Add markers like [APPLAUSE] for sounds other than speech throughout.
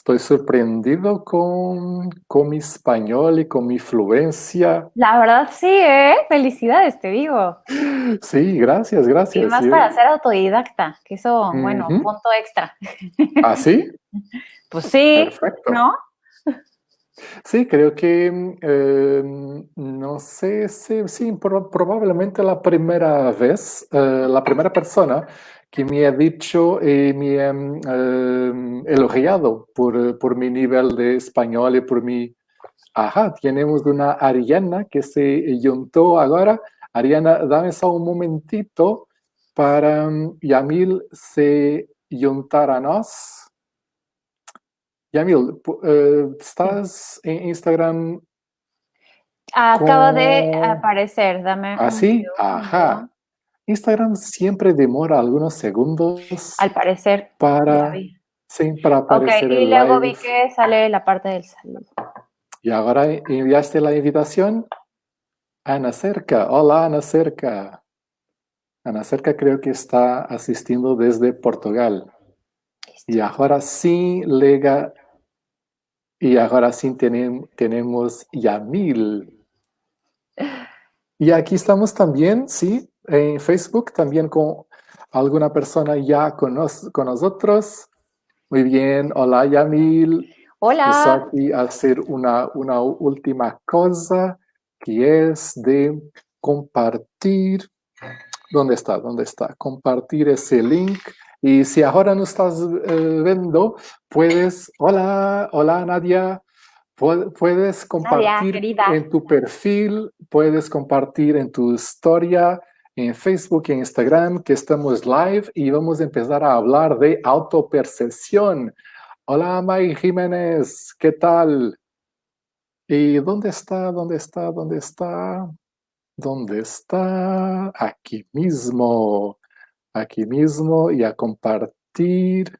Estoy sorprendido con, con mi español y con mi fluencia. La verdad sí, ¿eh? Felicidades, te digo. Sí, gracias, gracias. Y más sí. para ser autodidacta, que eso, bueno, Ujú. punto extra. [LAUGHS] ¿Ah, sí? Pues sí, Perfecto. ¿no? Sí, creo que, eh, no sé si, sí, pro- probablemente la primera vez, eh, la primera persona que me ha dicho y me ha eh, elogiado por, eh, por mi nivel de español y por mi... Ajá, tenemos una Ariana que se juntó ahora. Ariana, dame só un momentito para mm, Yamil se juntar a nós. Yamil, eh, ¿estás en Instagram Acaba de aparecer, dame un así? segundo. Ajá. Instagram siempre demora algunos segundos Al parecer, para, sí, para aparecer y el luego vi que sale la parte del saludo. Y ahora enviaste la invitación. Ana Cerca. Hola, Ana Cerca. Ana Cerca creo que está asistiendo desde Portugal. Listo. Y ahora sí, Lega. Y ahora sí tenem- tenemos Yamil. [LAUGHS] Y aquí estamos también, sí, en Facebook, también con alguna persona ya con, nos- con nosotros. Muy bien, hola Yamil. Estoy Hola. aquí a hacer una, una última cosa que es de compartir. ¿Dónde está? ¿Dónde está? Compartir ese link. Y si ahora no estás eh, viendo, puedes, hola, hola Nadia, Pu- puedes compartir querida. en tu perfil, puedes compartir en tu historia, en Facebook, en Instagram, que estamos live y vamos a empezar a hablar de autopercepción. Hola, May Jiménez, ¿qué tal? ¿Y dónde está? ¿Dónde está? ¿Dónde está? ¿Dónde está? Aquí mismo. Aquí mismo y a compartir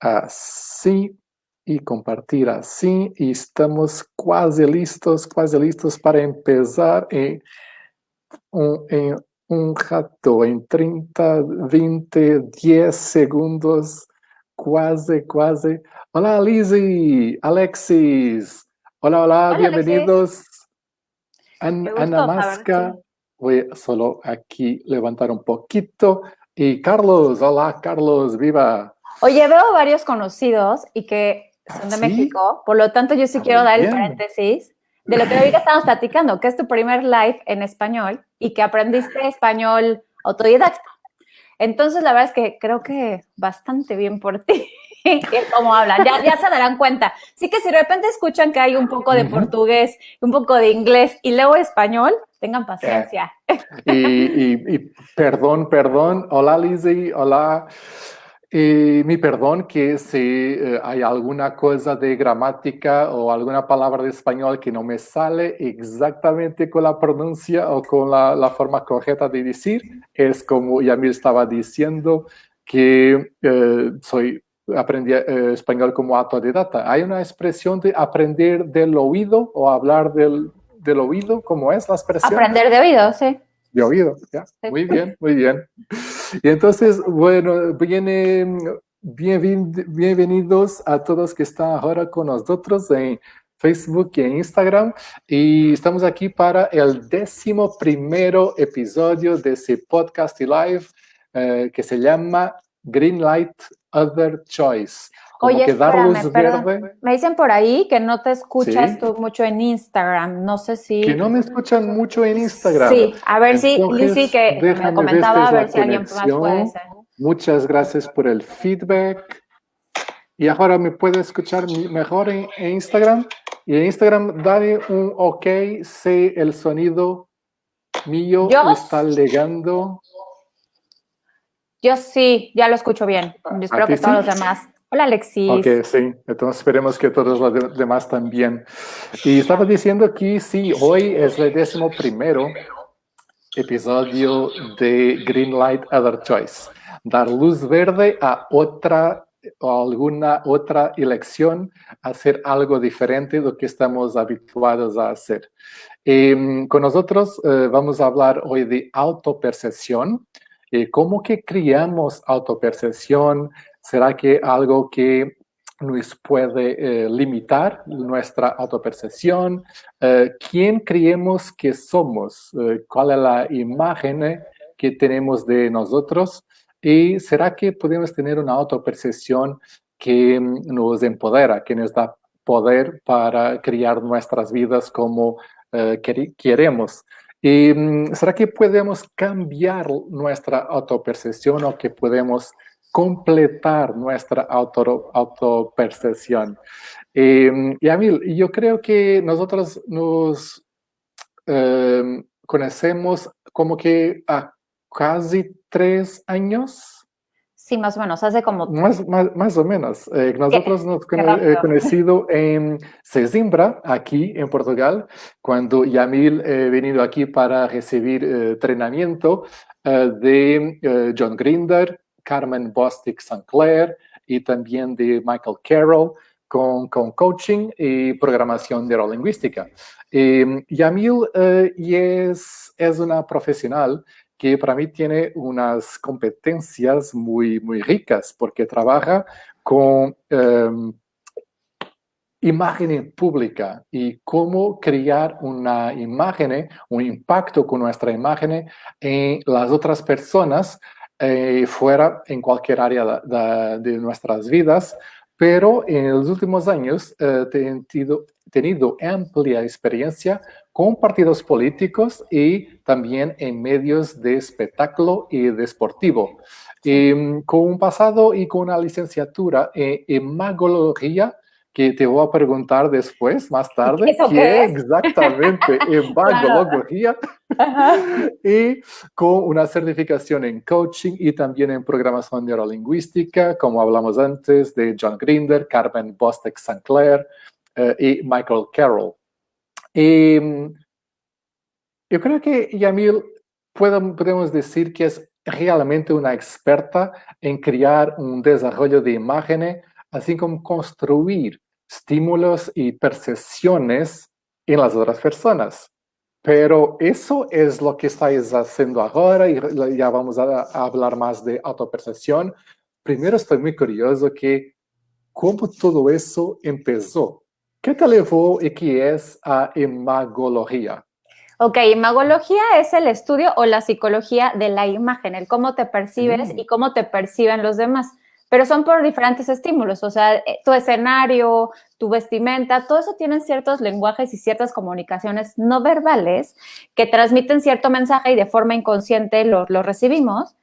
así y compartir así y estamos casi listos, casi listos para empezar en un, en un rato, en 30, 20, 10 segundos, quase, quase. Hola Lizzy, Alexis. Hola, hola, Hola, bienvenidos. An- Ana. Masca. Voy solo aquí levantar un poquito. Y Carlos, hola Carlos, viva. Oye, veo varios conocidos y que son de ¿Ah, sí? México, por lo tanto yo sí Ah, quiero dar el paréntesis de lo que ahorita estamos platicando, que es tu primer live en español y que aprendiste español autodidacta. Entonces, la verdad es que creo que bastante bien por ti. [LAUGHS] cómo hablan, ya, ya se darán cuenta. Sí que si de repente escuchan que hay un poco de portugués, un poco de inglés y luego español, tengan paciencia. Y, y- y perdón, perdón. Hola Lizzy, hola. Y mi perdón que si eh, hay alguna cosa de gramática o alguna palabra de español que no me sale exactamente con la pronuncia o con la, la forma correcta de decir, es como Yamil estaba diciendo que eh, soy aprendí eh, español como autodidacta. Hay una expresión de aprender del oído o hablar del, del oído, ¿cómo es la expresión? Aprender de oído, sí. De oído, ya. Muy bien, muy bien. Y entonces, bueno, viene, bienven- bienvenidos a todos que están ahora con nosotros en Facebook y en Instagram. Y estamos aquí para el décimo primero episodio de ese podcast y live eh, que se llama Green Light Other Choice. Como Oye, que dar luz verde. Me dicen por ahí que no te escuchas Sí. tú mucho en Instagram. No sé si. Que no me escuchan mucho en Instagram. Sí, a ver si Entonces, Lizzy que me comentaba, a ver si alguien más puede ser. Muchas gracias por el feedback. Y ahora me puede escuchar mejor en, en Instagram. Y en Instagram, dale un OK si el sonido mío Yo- está llegando. Yo sí, ya lo escucho bien. Yo espero ¿A que todos los demás. Hola, Alexis. Ok, sí. Entonces esperemos que todos los de- demás también. Y estaba diciendo que sí, hoy es el décimo primero episodio de Green Light Other Choice. Dar luz verde a otra o alguna otra elección, hacer algo diferente de lo que estamos habituados a hacer. Em, con nosotros eh, vamos a hablar hoy de autopercepción. Eh, ¿Cómo que criamos autopercepción? ¿Será que algo que nos puede limitar nuestra autopercepción, quién creemos que somos, cuál es la imagen que tenemos de nosotros y será que podemos tener una autopercepción que mm, nos empodera, que nos da poder para crear nuestras vidas como queremos. ¿Y mm, será que podemos cambiar nuestra autopercepción o que podemos completar nuestra auto, autopercepción? Mm, y a mí, yo creo que nosotros nos em, conocemos como que a casi tres años Sí, más o menos, hace como... Más, más, o menos. Eh, nosotros nos hemos eh, conocido en Sesimbra, aquí en Portugal, cuando Yamil eh, venido aquí para recibir entrenamiento de John Grinder, Carmen Bostic Sinclair y también de Michael Carroll con, coaching y programación neurolingüística. Yamil es, es una profesional que para mí tiene unas competencias muy, muy ricas porque trabaja con em, imagen pública y cómo crear una imagen, un impacto con nuestra imagen en las otras personas eh, fuera en cualquier área de, nuestras vidas. Pero en los últimos años eh, he tenido, tenido amplia experiencia con partidos políticos y también en medios de espectáculo y deportivo. Em, con un pasado y con una licenciatura en, magología que te voy a preguntar después, más [LAUGHS] tarde, qué, es exactamente [LAUGHS] en magología y con una certificación en coaching y también en programación neurolingüística, como hablamos antes de John Grinder, Carmen Bostek Sinclair eh, y Michael Carroll. Y em, yo creo que Yamil podemos decir que es realmente una experta en crear un desarrollo de imágenes, así como construir estímulos y percepciones en las otras personas. Pero eso es lo que estáis haciendo ahora y ya vamos a, hablar más de autopercepción. Primero estoy muy curioso que cómo todo eso empezó. ¿Qué te llevó y qué es a imagología? Ok, imagología es el estudio o la psicología de la imagen, el cómo te percibes mm. y cómo te perciben los demás. Pero son por diferentes estímulos, o sea, eh, tu escenario, tu vestimenta, todo eso tiene ciertos lenguajes y ciertas comunicaciones no verbales que transmiten cierto mensaje y de forma inconsciente lo, recibimos.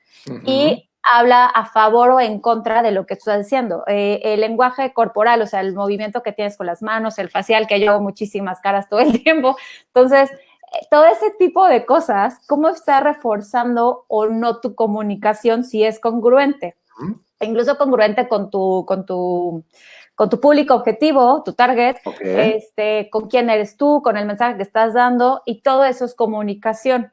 Y habla a favor o en contra de lo que estás diciendo. Eh, el lenguaje corporal, o sea, el movimiento que tienes con las manos, el facial, que yo hago muchísimas caras todo el [LAUGHS] tiempo. Entonces, eh, todo ese tipo de cosas, ¿cómo está reforzando o no tu comunicación si es congruente? Incluso congruente con tu, con tu, con tu público objetivo, tu target, este, con quién eres tú, con el mensaje que estás dando, y todo eso es comunicación.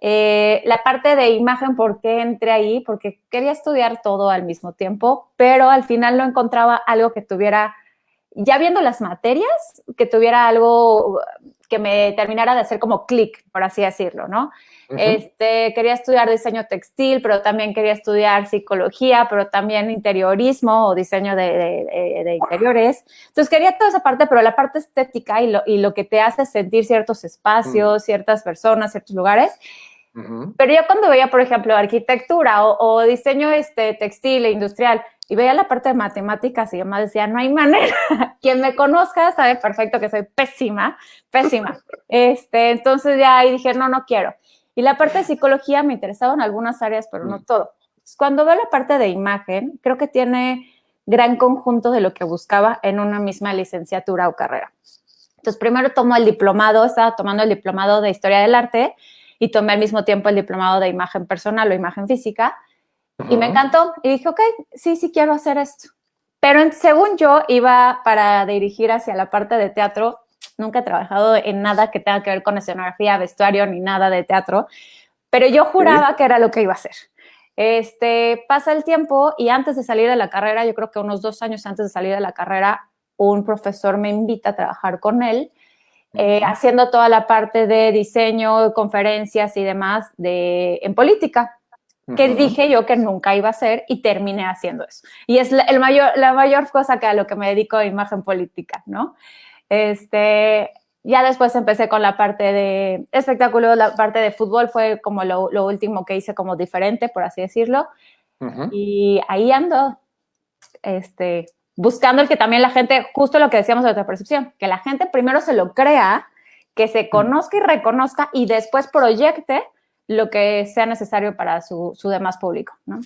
Eh, la parte de imagen, ¿por qué entré ahí? Porque quería estudiar todo al mismo tiempo, pero al final no encontraba algo que tuviera, ya viendo las materias, que tuviera algo que me terminara de hacer como clic, por así decirlo, ¿no? este, quería estudiar diseño textil, pero también quería estudiar psicología, pero también interiorismo o diseño de, interiores. Entonces quería toda esa parte, pero la parte estética y lo, y lo que te hace sentir ciertos espacios, ciertas personas, ciertos lugares, pero yo cuando veía, por ejemplo, arquitectura o, diseño este, textil e industrial y veía la parte de matemáticas y demás, decía, no hay manera. [LAUGHS] Quien me conozca sabe perfecto que soy pésima, pésima. [LAUGHS] Este, entonces ya ahí dije, no, no quiero. Y la parte de psicología me interesaba en algunas áreas, pero no mm. todo. Cuando veo la parte de imagen, creo que tiene gran conjunto de lo que buscaba en una misma licenciatura o carrera. Entonces, primero tomo el diplomado, estaba tomando el diplomado de Historia del Arte y tomé al mismo tiempo el diplomado de imagen personal o imagen física. Y me encantó. Y dije, ok, sí, sí quiero hacer esto. Pero según yo, iba para dirigir hacia la parte de teatro. Nunca he trabajado en nada que tenga que ver con escenografía, vestuario, ni nada de teatro. Pero yo juraba que era lo que iba a hacer. Este, pasa el tiempo y antes de salir de la carrera, yo creo que unos dos años antes de salir de la carrera, un profesor me invita a trabajar con él eh, haciendo toda la parte de diseño, conferencias y demás de, en política. Que dije yo que nunca iba a hacer y terminé haciendo eso. Y es la, el mayor, la mayor cosa que a lo que me dedico de imagen política, ¿no? Este, ya después empecé con la parte de espectáculo, la parte de fútbol fue como lo, lo último que hice como diferente, por así decirlo. Y ahí ando, este, buscando el que también la gente, justo lo que decíamos de otra percepción, que la gente primero se lo crea, que se conozca y reconozca y después proyecte lo que sea necesario para su, su demás público, ¿no?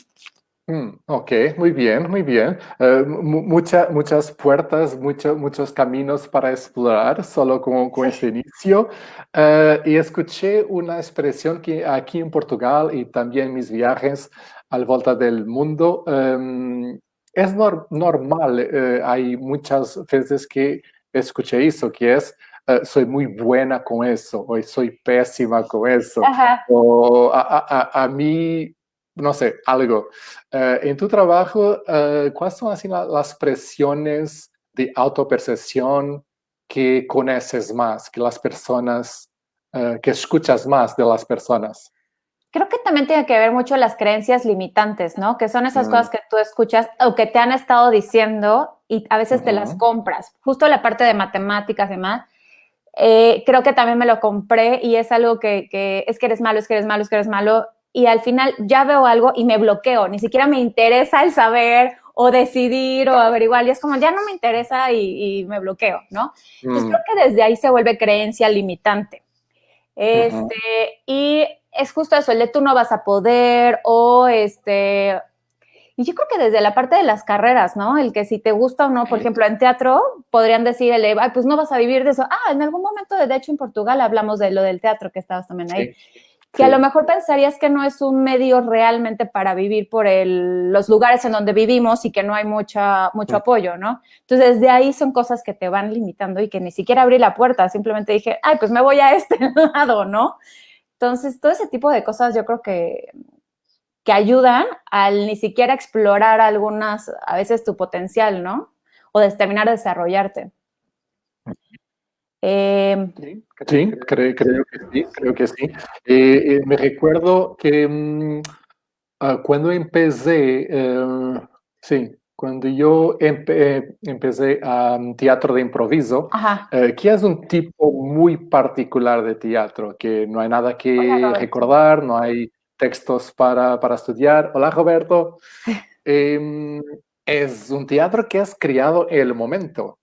Mm, ok, muy bien, muy bien. Uh, muchas puertas, mucho, muchos caminos para explorar solo con, con este inicio. Uh, y escuché una expresión que aquí en Portugal y también mis viajes al volta del mundo, um, es nor normal. Uh, hay muchas veces que escuché eso, que es Uh, soy muy buena con eso, o soy pésima con eso, Ajá. o a, a, a, mí no sé, algo. Uh, en tu trabajo, uh, ¿cuáles son así las presiones de autopercepción que conoces más, que las personas, uh, que escuchas más de las personas? Creo que también tiene que ver mucho las creencias limitantes, ¿no? Que son esas mm. cosas que tú escuchas o que te han estado diciendo y a veces uh -huh. te las compras. Justo la parte de matemáticas y demás, eh, creo que también me lo compré y es algo que, que es que eres malo, es que eres malo, es que eres malo y al final ya veo algo y me bloqueo, ni siquiera me interesa el saber o decidir o averiguar, y es como ya no me interesa y, y me bloqueo, ¿no? Mm. Entonces creo que desde ahí se vuelve creencia limitante. Este, uh -huh. y es justo eso, el de tú no vas a poder o este, y yo creo que desde la parte de las carreras, ¿no? El que si te gusta o no, por ejemplo, en teatro podrían decir, el, ay, pues no vas a vivir de eso. Ah, en algún momento, de hecho, en Portugal hablamos de lo del teatro, que estabas también ahí. Sí que sí. a lo mejor pensarías que no es un medio realmente para vivir por el, los lugares en donde vivimos y que no hay mucha, mucho sí. apoyo, ¿no? Entonces, de ahí son cosas que te van limitando y que ni siquiera abrí la puerta, simplemente dije, ay, pues me voy a este [LAUGHS] lado, ¿no? Entonces, todo ese tipo de cosas yo creo que, que ayudan al ni siquiera explorar algunas, a veces tu potencial, ¿no? O de terminar de desarrollarte. Eh, sí, sí creo, creo, que sí, creo que sí. Eh, eh, me recuerdo que um, uh, cuando empecé, uh, sí, cuando yo empe empecé a um, teatro de improviso, uh, que es un tipo muy particular de teatro, que no hay nada que recordar, no hay textos para, para estudiar. Hola, Roberto. Em, es un teatro que has creado el momento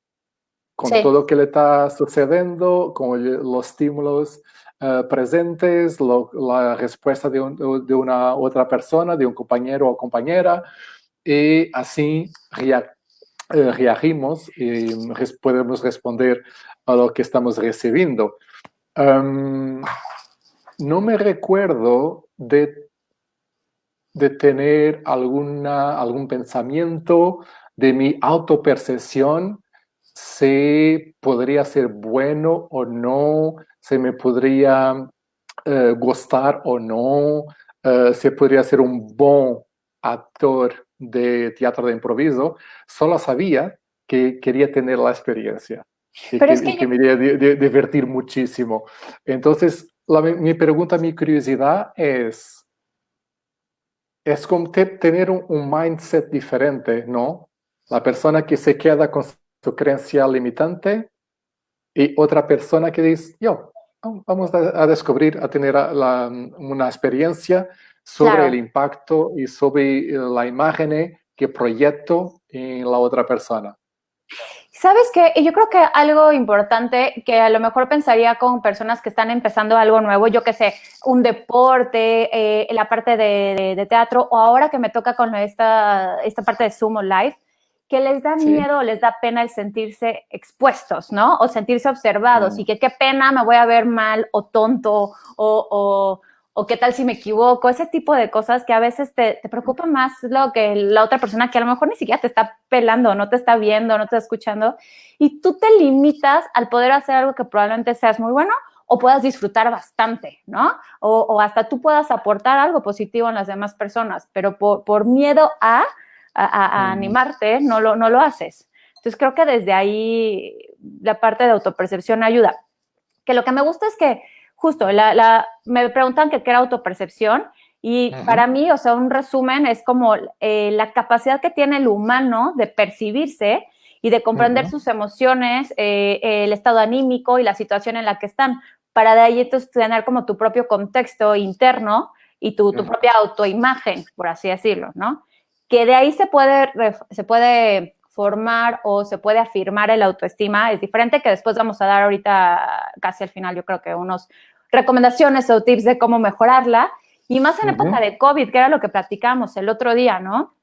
con sí. todo lo que le está sucediendo, con los estímulos uh, presentes, lo, la respuesta de, un, de, una otra persona, de un compañero o compañera, y así rea, uh, reagimos y res, podemos responder a lo que estamos recibiendo. Um, no me recuerdo de, de tener alguna, algún pensamiento de mi autopercepción si podría ser bueno o no, si me podría uh, gustar o no, uh, si podría ser un buen actor de teatro de improviso, solo sabía que quería tener la experiencia y Pero que, es que, y que me iría a divertir muchísimo. Entonces, la, mi pregunta, mi curiosidad es, es como te, tener un, un mindset diferente, ¿no? La persona que se queda con su creencia limitante y otra persona que dice, yo, vamos a, a descubrir, a tener la, una experiencia sobre claro. el impacto y sobre eh, la imagen que proyecto en la otra persona. ¿Sabes qué? Yo creo que algo importante que a lo mejor pensaría con personas que están empezando algo nuevo, yo que sé, un deporte, eh, la parte de, de, de, teatro, o ahora que me toca con esta, esta parte de Sumo Live, que les da sí. miedo o les da pena el sentirse expuestos, ¿no? O sentirse observados mm. y que qué pena me voy a ver mal o tonto o, o, o, qué tal si me equivoco, ese tipo de cosas que a veces te, te preocupa más lo que la otra persona que a lo mejor ni siquiera te está pelando, no te está viendo, no te está escuchando y tú te limitas al poder hacer algo que probablemente seas muy bueno o puedas disfrutar bastante, ¿no? O, o hasta tú puedas aportar algo positivo en las demás personas, pero por, por miedo a a, a, animarte, no lo, no lo haces. Entonces creo que desde ahí la parte de autopercepción ayuda. Que lo que me gusta es que justo la, la, me preguntan que qué era autopercepción Y para mí, o sea, un resumen es como eh, la capacidad que tiene el humano de percibirse y de comprender sus emociones, eh, el estado anímico y la situación en la que están, para de ahí entonces tener como tu propio contexto interno y tu, tu propia autoimagen, por así decirlo, ¿no? Que de ahí se puede, se puede formar o se puede afirmar el autoestima, es diferente que después vamos a dar ahorita, casi al final, yo creo que unos recomendaciones o tips de cómo mejorarla, y más en época de COVID, que era lo que platicamos el otro día, ¿no?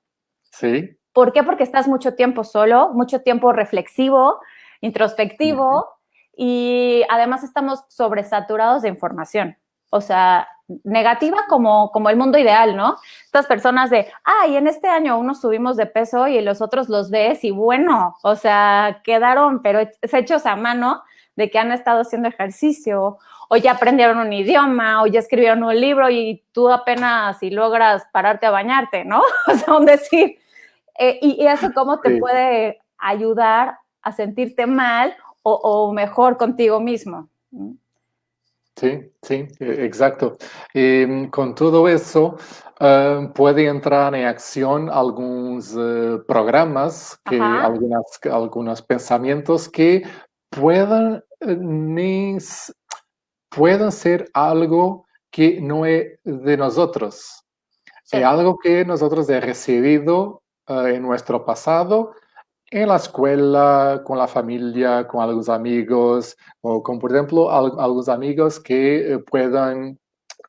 Sí. ¿Por qué? Porque estás mucho tiempo solo, mucho tiempo reflexivo, introspectivo, y además estamos sobresaturados de información. O sea, negativa como, como el mundo ideal, ¿no? Estas personas de, ay, en este año unos subimos de peso y los otros los ves y bueno, o sea, quedaron, pero hechos a mano de que han estado haciendo ejercicio o ya aprendieron un idioma o ya escribieron un libro y tú apenas si logras pararte a bañarte, ¿no? [LAUGHS] O sea, un decir, eh, y, eso cómo te puede ayudar a sentirte mal o, mejor contigo mismo. Sí, sí, e, exacto. Em, con todo eso, uh, puede entrar en acción algunos eh, programas, que, algunas, algunos pensamientos que puedan, eh, puedan ser algo que no es de nosotros. Es algo que nosotros hemos recibido en nuestro pasado en la escuela, con la familia, con algunos amigos, o con, por ejemplo, algunos amigos que eh, puedan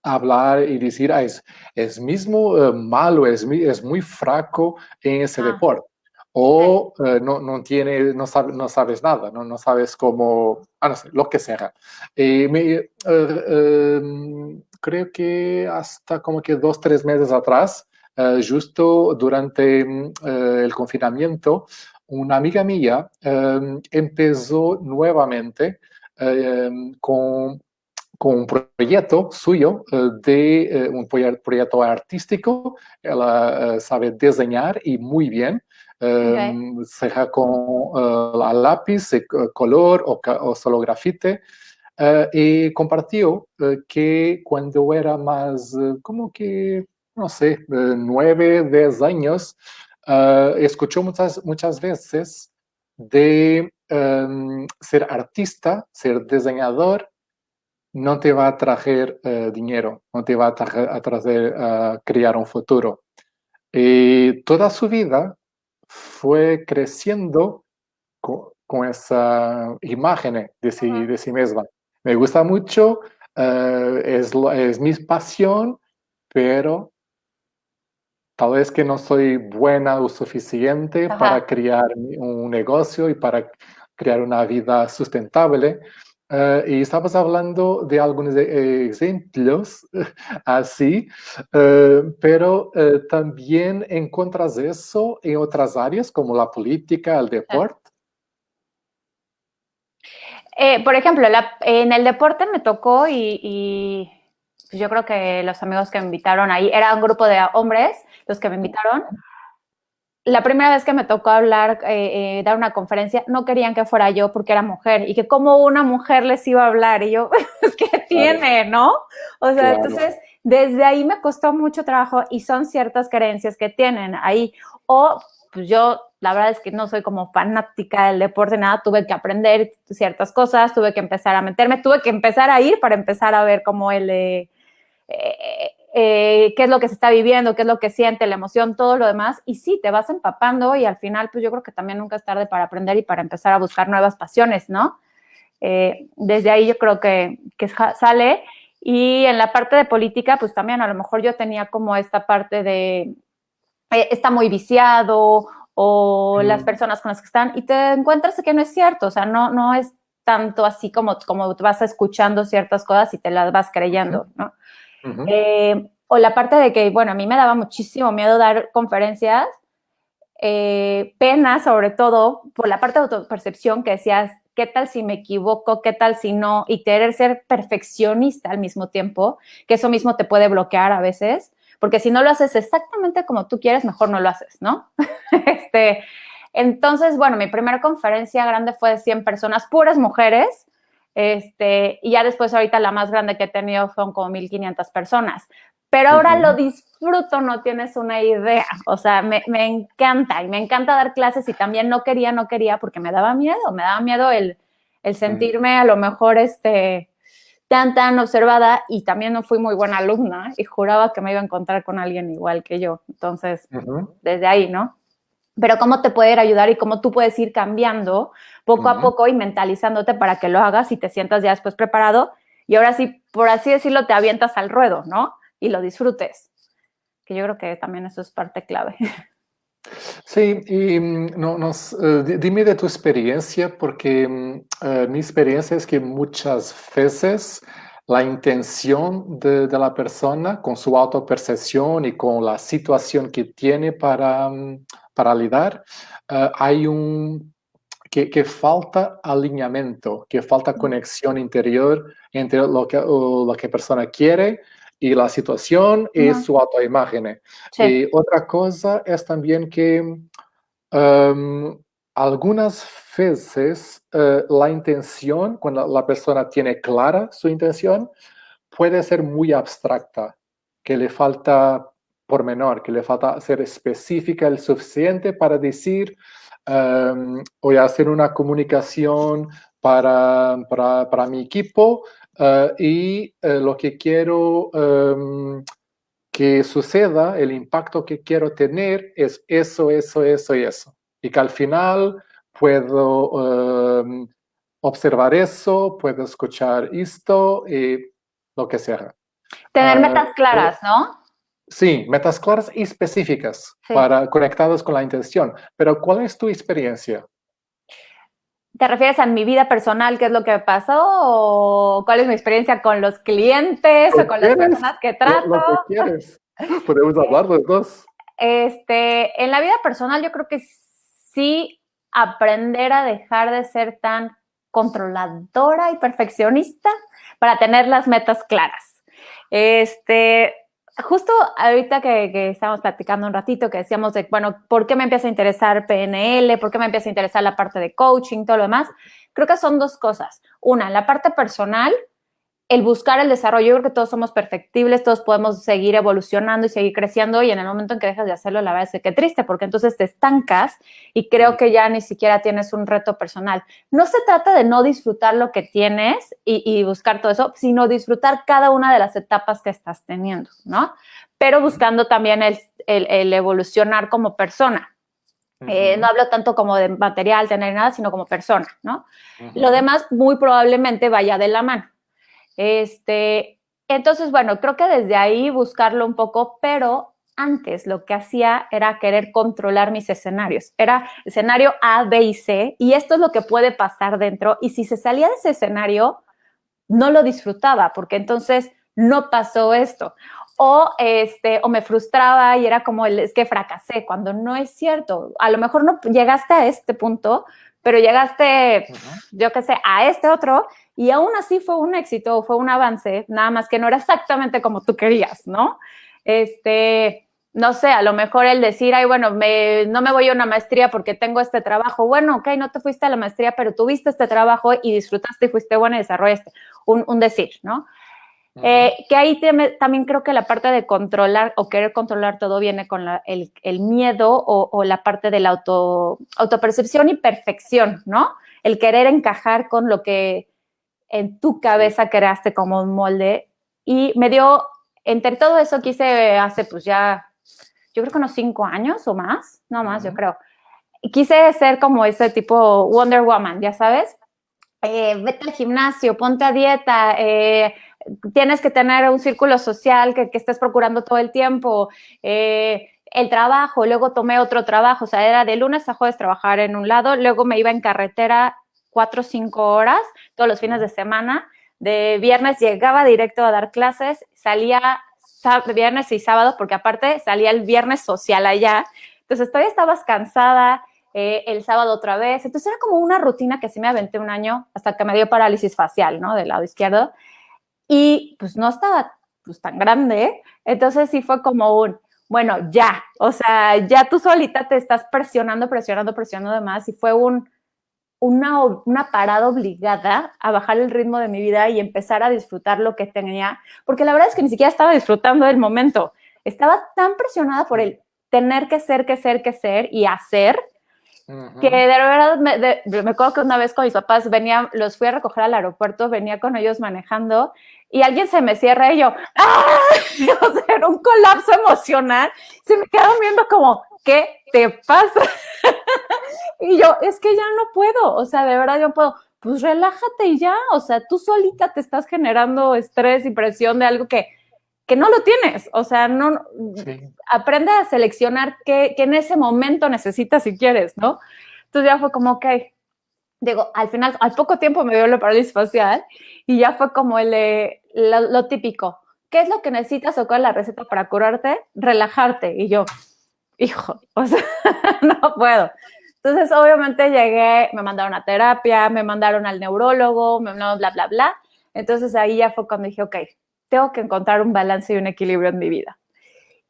hablar y decir, ah, es, es mismo eh, malo, es, es muy fraco en ese ah. deporte. O eh, no, no, tiene, no, no sabes nada, no, no sabes cómo, ah, no sé, lo que sea. Me, em, creo que hasta como que dos, tres meses atrás, justo durante el confinamiento, una amiga mía em, empezó nuevamente em, con, con, un proyecto suyo eh, de eh, un proyecto artístico. Ella eh, sabe diseñar y muy bien. Em, sea con la lápiz, color o, o solo grafite. y compartió que cuando era más, como que, no sé, nueve, diez años, uh, escuchó muchas, muchas veces de um, ser artista, ser diseñador, no te va a traer uh, dinero, no te va a, traer a, traer, a crear un futuro. Y toda su vida fue creciendo con, con esa imagen de sí, de sí misma. Me gusta mucho, uh, es, es mi pasión, pero tal vez que no soy buena o suficiente para crear un negocio y para crear una vida sustentable. Uh, y estamos hablando de algunos e-, ejemplos [LAUGHS] así, uh, pero uh, también encuentras eso en otras áreas como la política, el deporte. Eh, por ejemplo, la, en el deporte me tocó y, y yo creo que los amigos que me invitaron ahí, era un grupo de hombres los que me invitaron. La primera vez que me tocó hablar, eh, eh, dar una conferencia, no querían que fuera yo porque era mujer y que como una mujer les iba a hablar y yo, [LAUGHS] ¿qué tiene, no? O sea, entonces, desde ahí me costó mucho trabajo y son ciertas creencias que tienen ahí. O, pues yo, la verdad es que no soy como fanática del deporte, nada, tuve que aprender ciertas cosas, tuve que empezar a meterme, tuve que empezar a ir para empezar a ver cómo él... Eh, eh, qué es lo que se está viviendo, qué es lo que siente, la emoción, todo lo demás. Y sí, te vas empapando y al final, pues yo creo que también nunca es tarde para aprender y para empezar a buscar nuevas pasiones, ¿no? Eh, desde ahí yo creo que, que, sale. Y en la parte de política, pues también a lo mejor yo tenía como esta parte de, eh, está muy viciado o las personas con las que están y te encuentras que no es cierto, o sea, no, no es tanto así como, como vas escuchando ciertas cosas y te las vas creyendo, ¿no? Eh, o la parte de que, bueno, a mí me daba muchísimo miedo dar conferencias, eh, pena sobre todo por la parte de autopercepción que decías, ¿qué tal si me equivoco? ¿Qué tal si no? Y querer ser perfeccionista al mismo tiempo, que eso mismo te puede bloquear a veces, porque si no lo haces exactamente como tú quieres, mejor no lo haces, ¿no? [LAUGHS] este, entonces, bueno, mi primera conferencia grande fue de 100 personas, puras mujeres, este, y ya después ahorita la más grande que he tenido son como 1.500 personas. pero ahora lo disfruto, no tienes una idea. O sea, me, me, encanta y me encanta dar clases y también no quería, no quería porque me daba miedo, me daba miedo el, el sentirme a lo mejor este tan, tan observada y también no fui muy buena alumna y juraba que me iba a encontrar con alguien igual que yo. Entonces, desde ahí, ¿no? Pero cómo te puede ayudar y cómo tú puedes ir cambiando poco a poco y mentalizándote para que lo hagas y te sientas ya después preparado y ahora sí, por así decirlo, te avientas al ruedo, ¿no? Y lo disfrutes, que yo creo que también eso es parte clave. Sí, y mm, no, nos, eh, dime de tu experiencia, porque eh, mi experiencia es que muchas veces la intención de, la persona con su autopercepción y con la situación que tiene para, mm, para lidar, eh, hay un que, que, falta alineamiento, que falta conexión interior entre lo que, lo que persona quiere y la situación y su autoimagen. Y otra cosa es también que em, algunas veces eh, la intención, cuando la persona tiene clara su intención, puede ser muy abstracta, que le falta por menor, que le falta ser específica el suficiente para decir, um, voy a hacer una comunicación para, para, para mi equipo, Ah, y eh, lo que quiero em, que suceda, el impacto que quiero tener es eso, eso, eso y eso. Y que al final puedo em, observar eso, puedo escuchar esto y lo que sea. Tener ah, metas claras, ¿no? Sí, metas claras y específicas para conectadas con la intención. Pero ¿cuál es tu experiencia? ¿Te refieres a mi vida personal, qué es lo que pasó? ¿O cuál es mi experiencia con los clientes o con las personas que trato? Lo, que quieres. [LAUGHS] Podemos hablar de dos. Este, en la vida personal yo creo que sí aprender a dejar de ser tan controladora y perfeccionista para tener las metas claras. Este, justo ahorita que, que, estábamos platicando un ratito, que decíamos de, bueno, ¿por qué me empieza a interesar PNL? ¿Por qué me empieza a interesar la parte de coaching, todo lo demás? Creo que son dos cosas. Una, la parte personal, el buscar el desarrollo, yo creo que todos somos perfectibles, todos podemos seguir evolucionando y seguir creciendo y en el momento en que dejas de hacerlo, la verdad es que triste, porque entonces te estancas y creo que ya ni siquiera tienes un reto personal. No se trata de no disfrutar lo que tienes y, buscar todo eso, sino disfrutar cada una de las etapas que estás teniendo, ¿no? Pero buscando también el, evolucionar como persona. Eh, no hablo tanto como de material, tener nada, sino como persona, ¿no? Lo demás muy probablemente vaya de la mano. Este, entonces, bueno, creo que desde ahí buscarlo un poco, pero antes lo que hacía era querer controlar mis escenarios. Era escenario A, B y C, y esto es lo que puede pasar dentro. Y si se salía de ese escenario, no lo disfrutaba, porque entonces no pasó esto. O, este, o me frustraba y era como el, es que fracasé, cuando no es cierto. A lo mejor no llegaste a este punto, pero llegaste, yo qué sé, a este otro y aún así fue un éxito, fue un avance, nada más que no era exactamente como tú querías, ¿no? Este, no sé, a lo mejor el decir, ay, bueno, me, no me voy a una maestría porque tengo este trabajo. Bueno, ok, no te fuiste a la maestría, pero tuviste este trabajo y disfrutaste y fuiste bueno y desarrollaste. Un, un decir, ¿no? Eh, que ahí también creo que la parte de controlar o querer controlar todo viene con el, el, miedo o, o, la parte de la auto, autopercepción y perfección, ¿no? El querer encajar con lo que en tu cabeza creaste como un molde y me dio, entre todo eso quise hace pues ya, yo creo que unos cinco años o más, no más, yo creo. Quise ser como ese tipo Wonder Woman, ya sabes. Eh, vete al gimnasio, ponte a dieta, eh, tienes que tener un círculo social que, que estés procurando todo el tiempo, eh, el trabajo, luego tomé otro trabajo, o sea, era de lunes a jueves trabajar en un lado, luego me iba en carretera cuatro o cinco horas todos los fines de semana. De viernes llegaba directo a dar clases, salía viernes y sábado, porque aparte salía el viernes social allá. Entonces todavía estabas cansada, eh, el sábado otra vez. Entonces era como una rutina que sí me aventé un año hasta que me dio parálisis facial, ¿no? Del lado izquierdo. Y pues no estaba pues, tan grande. Entonces sí fue como un, bueno, ya, o sea, ya tú solita te estás presionando, presionando, presionando de más y fue un, una, una parada obligada a bajar el ritmo de mi vida y empezar a disfrutar lo que tenía, porque la verdad es que ni siquiera estaba disfrutando del momento. Estaba tan presionada por el tener que ser, que ser, que ser y hacer, que de verdad me, me, acuerdo que una vez con mis papás venía, los fui a recoger al aeropuerto, venía con ellos manejando y alguien se me cierra y yo, ¡ah! [LAUGHS] O sea, era un colapso emocional. Se me quedaron viendo como, ¿qué te pasa? [LAUGHS] y yo, es que ya no puedo, o sea, de verdad yo no puedo. Pues relájate y ya, o sea, tú solita te estás generando estrés y presión de algo que, que no lo tienes, o sea, no, aprende a seleccionar qué, qué, en ese momento necesitas si quieres, ¿no? Entonces ya fue como, ok, digo, al final, al poco tiempo me dio la parálisis facial y ya fue como el, lo, típico, ¿qué es lo que necesitas o cuál es la receta para curarte? Relajarte. Y yo, hijo, [LAUGHS] o sea, no puedo. Entonces, obviamente llegué, me mandaron a terapia, me mandaron al neurólogo, me bla, bla, bla, bla. Entonces ahí ya fue cuando dije, ok, tengo que encontrar un balance y un equilibrio en mi vida.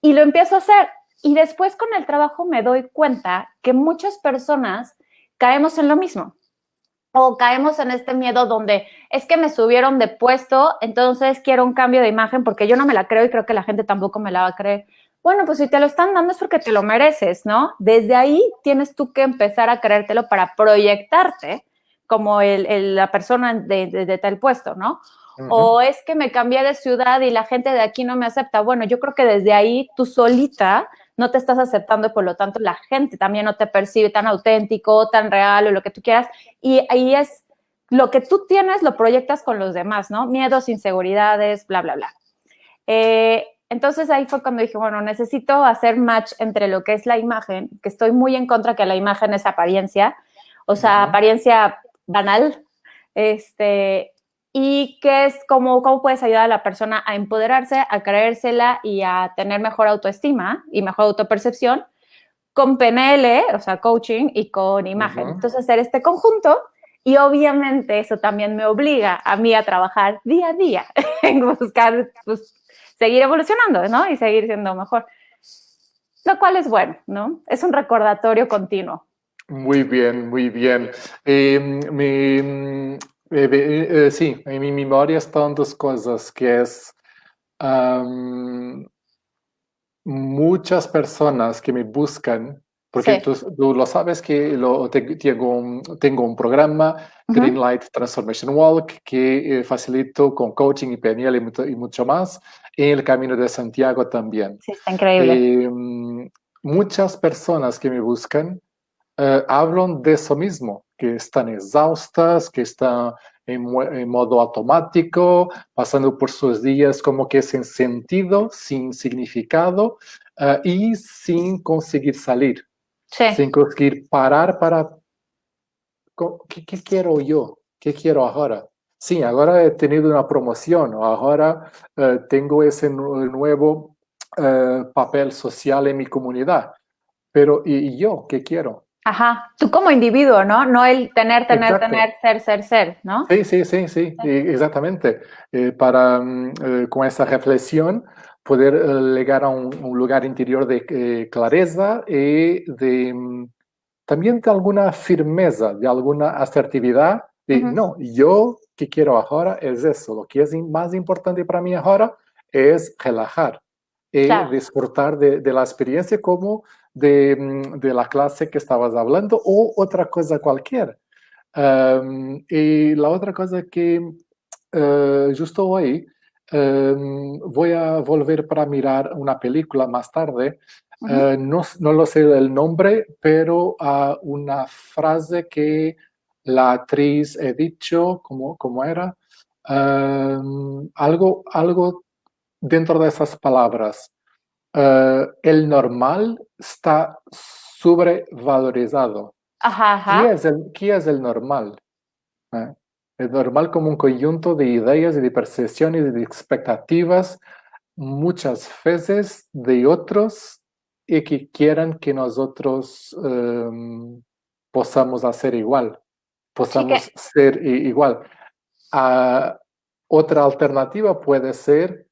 Y lo empiezo a hacer. Y después con el trabajo me doy cuenta que muchas personas caemos en lo mismo. O caemos en este miedo donde es que me subieron de puesto, entonces quiero un cambio de imagen porque yo no me la creo y creo que la gente tampoco me la va a creer. Bueno, pues si te lo están dando es porque te lo mereces, ¿no? Desde ahí tienes tú que empezar a creértelo para proyectarte como el, la persona de, de tal puesto, ¿no? O es que me cambié de ciudad y la gente de aquí no me acepta. Bueno, yo creo que desde ahí tú solita no te estás aceptando y por lo tanto la gente también no te percibe tan auténtico, tan real o lo que tú quieras. Y ahí es lo que tú tienes, lo proyectas con los demás, ¿no? Miedos, inseguridades, bla, bla, bla. Eh, entonces ahí fue cuando dije, bueno, necesito hacer match entre lo que es la imagen, que estoy muy en contra que la imagen es apariencia, o sea, apariencia banal, este, y qué es cómo, cómo puedes ayudar a la persona a empoderarse, a creérsela y a tener mejor autoestima y mejor autopercepción con PNL, o sea, coaching y con imagen. Entonces, hacer este conjunto y obviamente eso también me obliga a mí a trabajar día a día [LAUGHS] en buscar, pues, seguir evolucionando, ¿no? Y seguir siendo mejor. Lo cual es bueno, ¿no? Es un recordatorio continuo. Muy bien, muy bien. Eh, me, eh, eh, sí, en mi memoria están dos cosas, que es muchas personas que me buscan, porque tú, lo sabes que lo, tengo, un, tengo un programa, Greenlight Transformation Walk, que eh, facilito con coaching y PNL y mucho, más, en el Camino de Santiago también. Sí, está increíble. Em, muchas personas que me buscan hablan de eso mismo, que están exhaustas, que están en, modo automático, pasando por sus días como que sin sentido, sin significado eh, y sin conseguir salir, sin conseguir parar para, ¿qué, ¿qué, quiero yo? ¿Qué quiero ahora? Sí, ahora he tenido una promoción, ahora eh, tengo ese nuevo eh, papel social en mi comunidad, pero ¿y yo qué quiero? Ajá, tú como individuo, ¿no? No el tener, tener, tener, ser, ser, ser, ¿no? Sí, sí, sí, sí, exactamente. Eh, para, mm, con esa reflexión, poder llegar a un, lugar interior de clareza y de, mm, también de alguna firmeza, de alguna asertividad. De, no, yo que quiero ahora es eso. Lo que es más importante para mí ahora es relajar y disfrutar de, de la experiencia como Mm, de, la clase que estabas hablando o otra cosa cualquier. y la otra cosa que uh, justo hoy voy a volver para mirar una película más tarde. Eh, no, no, lo sé el nombre, pero uh, una frase que la actriz he dicho, ¿cómo, cómo era? algo, algo dentro de esas palabras. Eh, el normal está sobrevalorizado. Ajá, ¿Qué, es el, ¿Qué es el normal? ¿Eh? El normal como un conjunto de ideas y de percepciones y de expectativas muchas veces de otros y que quieran que nosotros um, podamos hacer igual, podamos ser igual. Uh, otra alternativa puede ser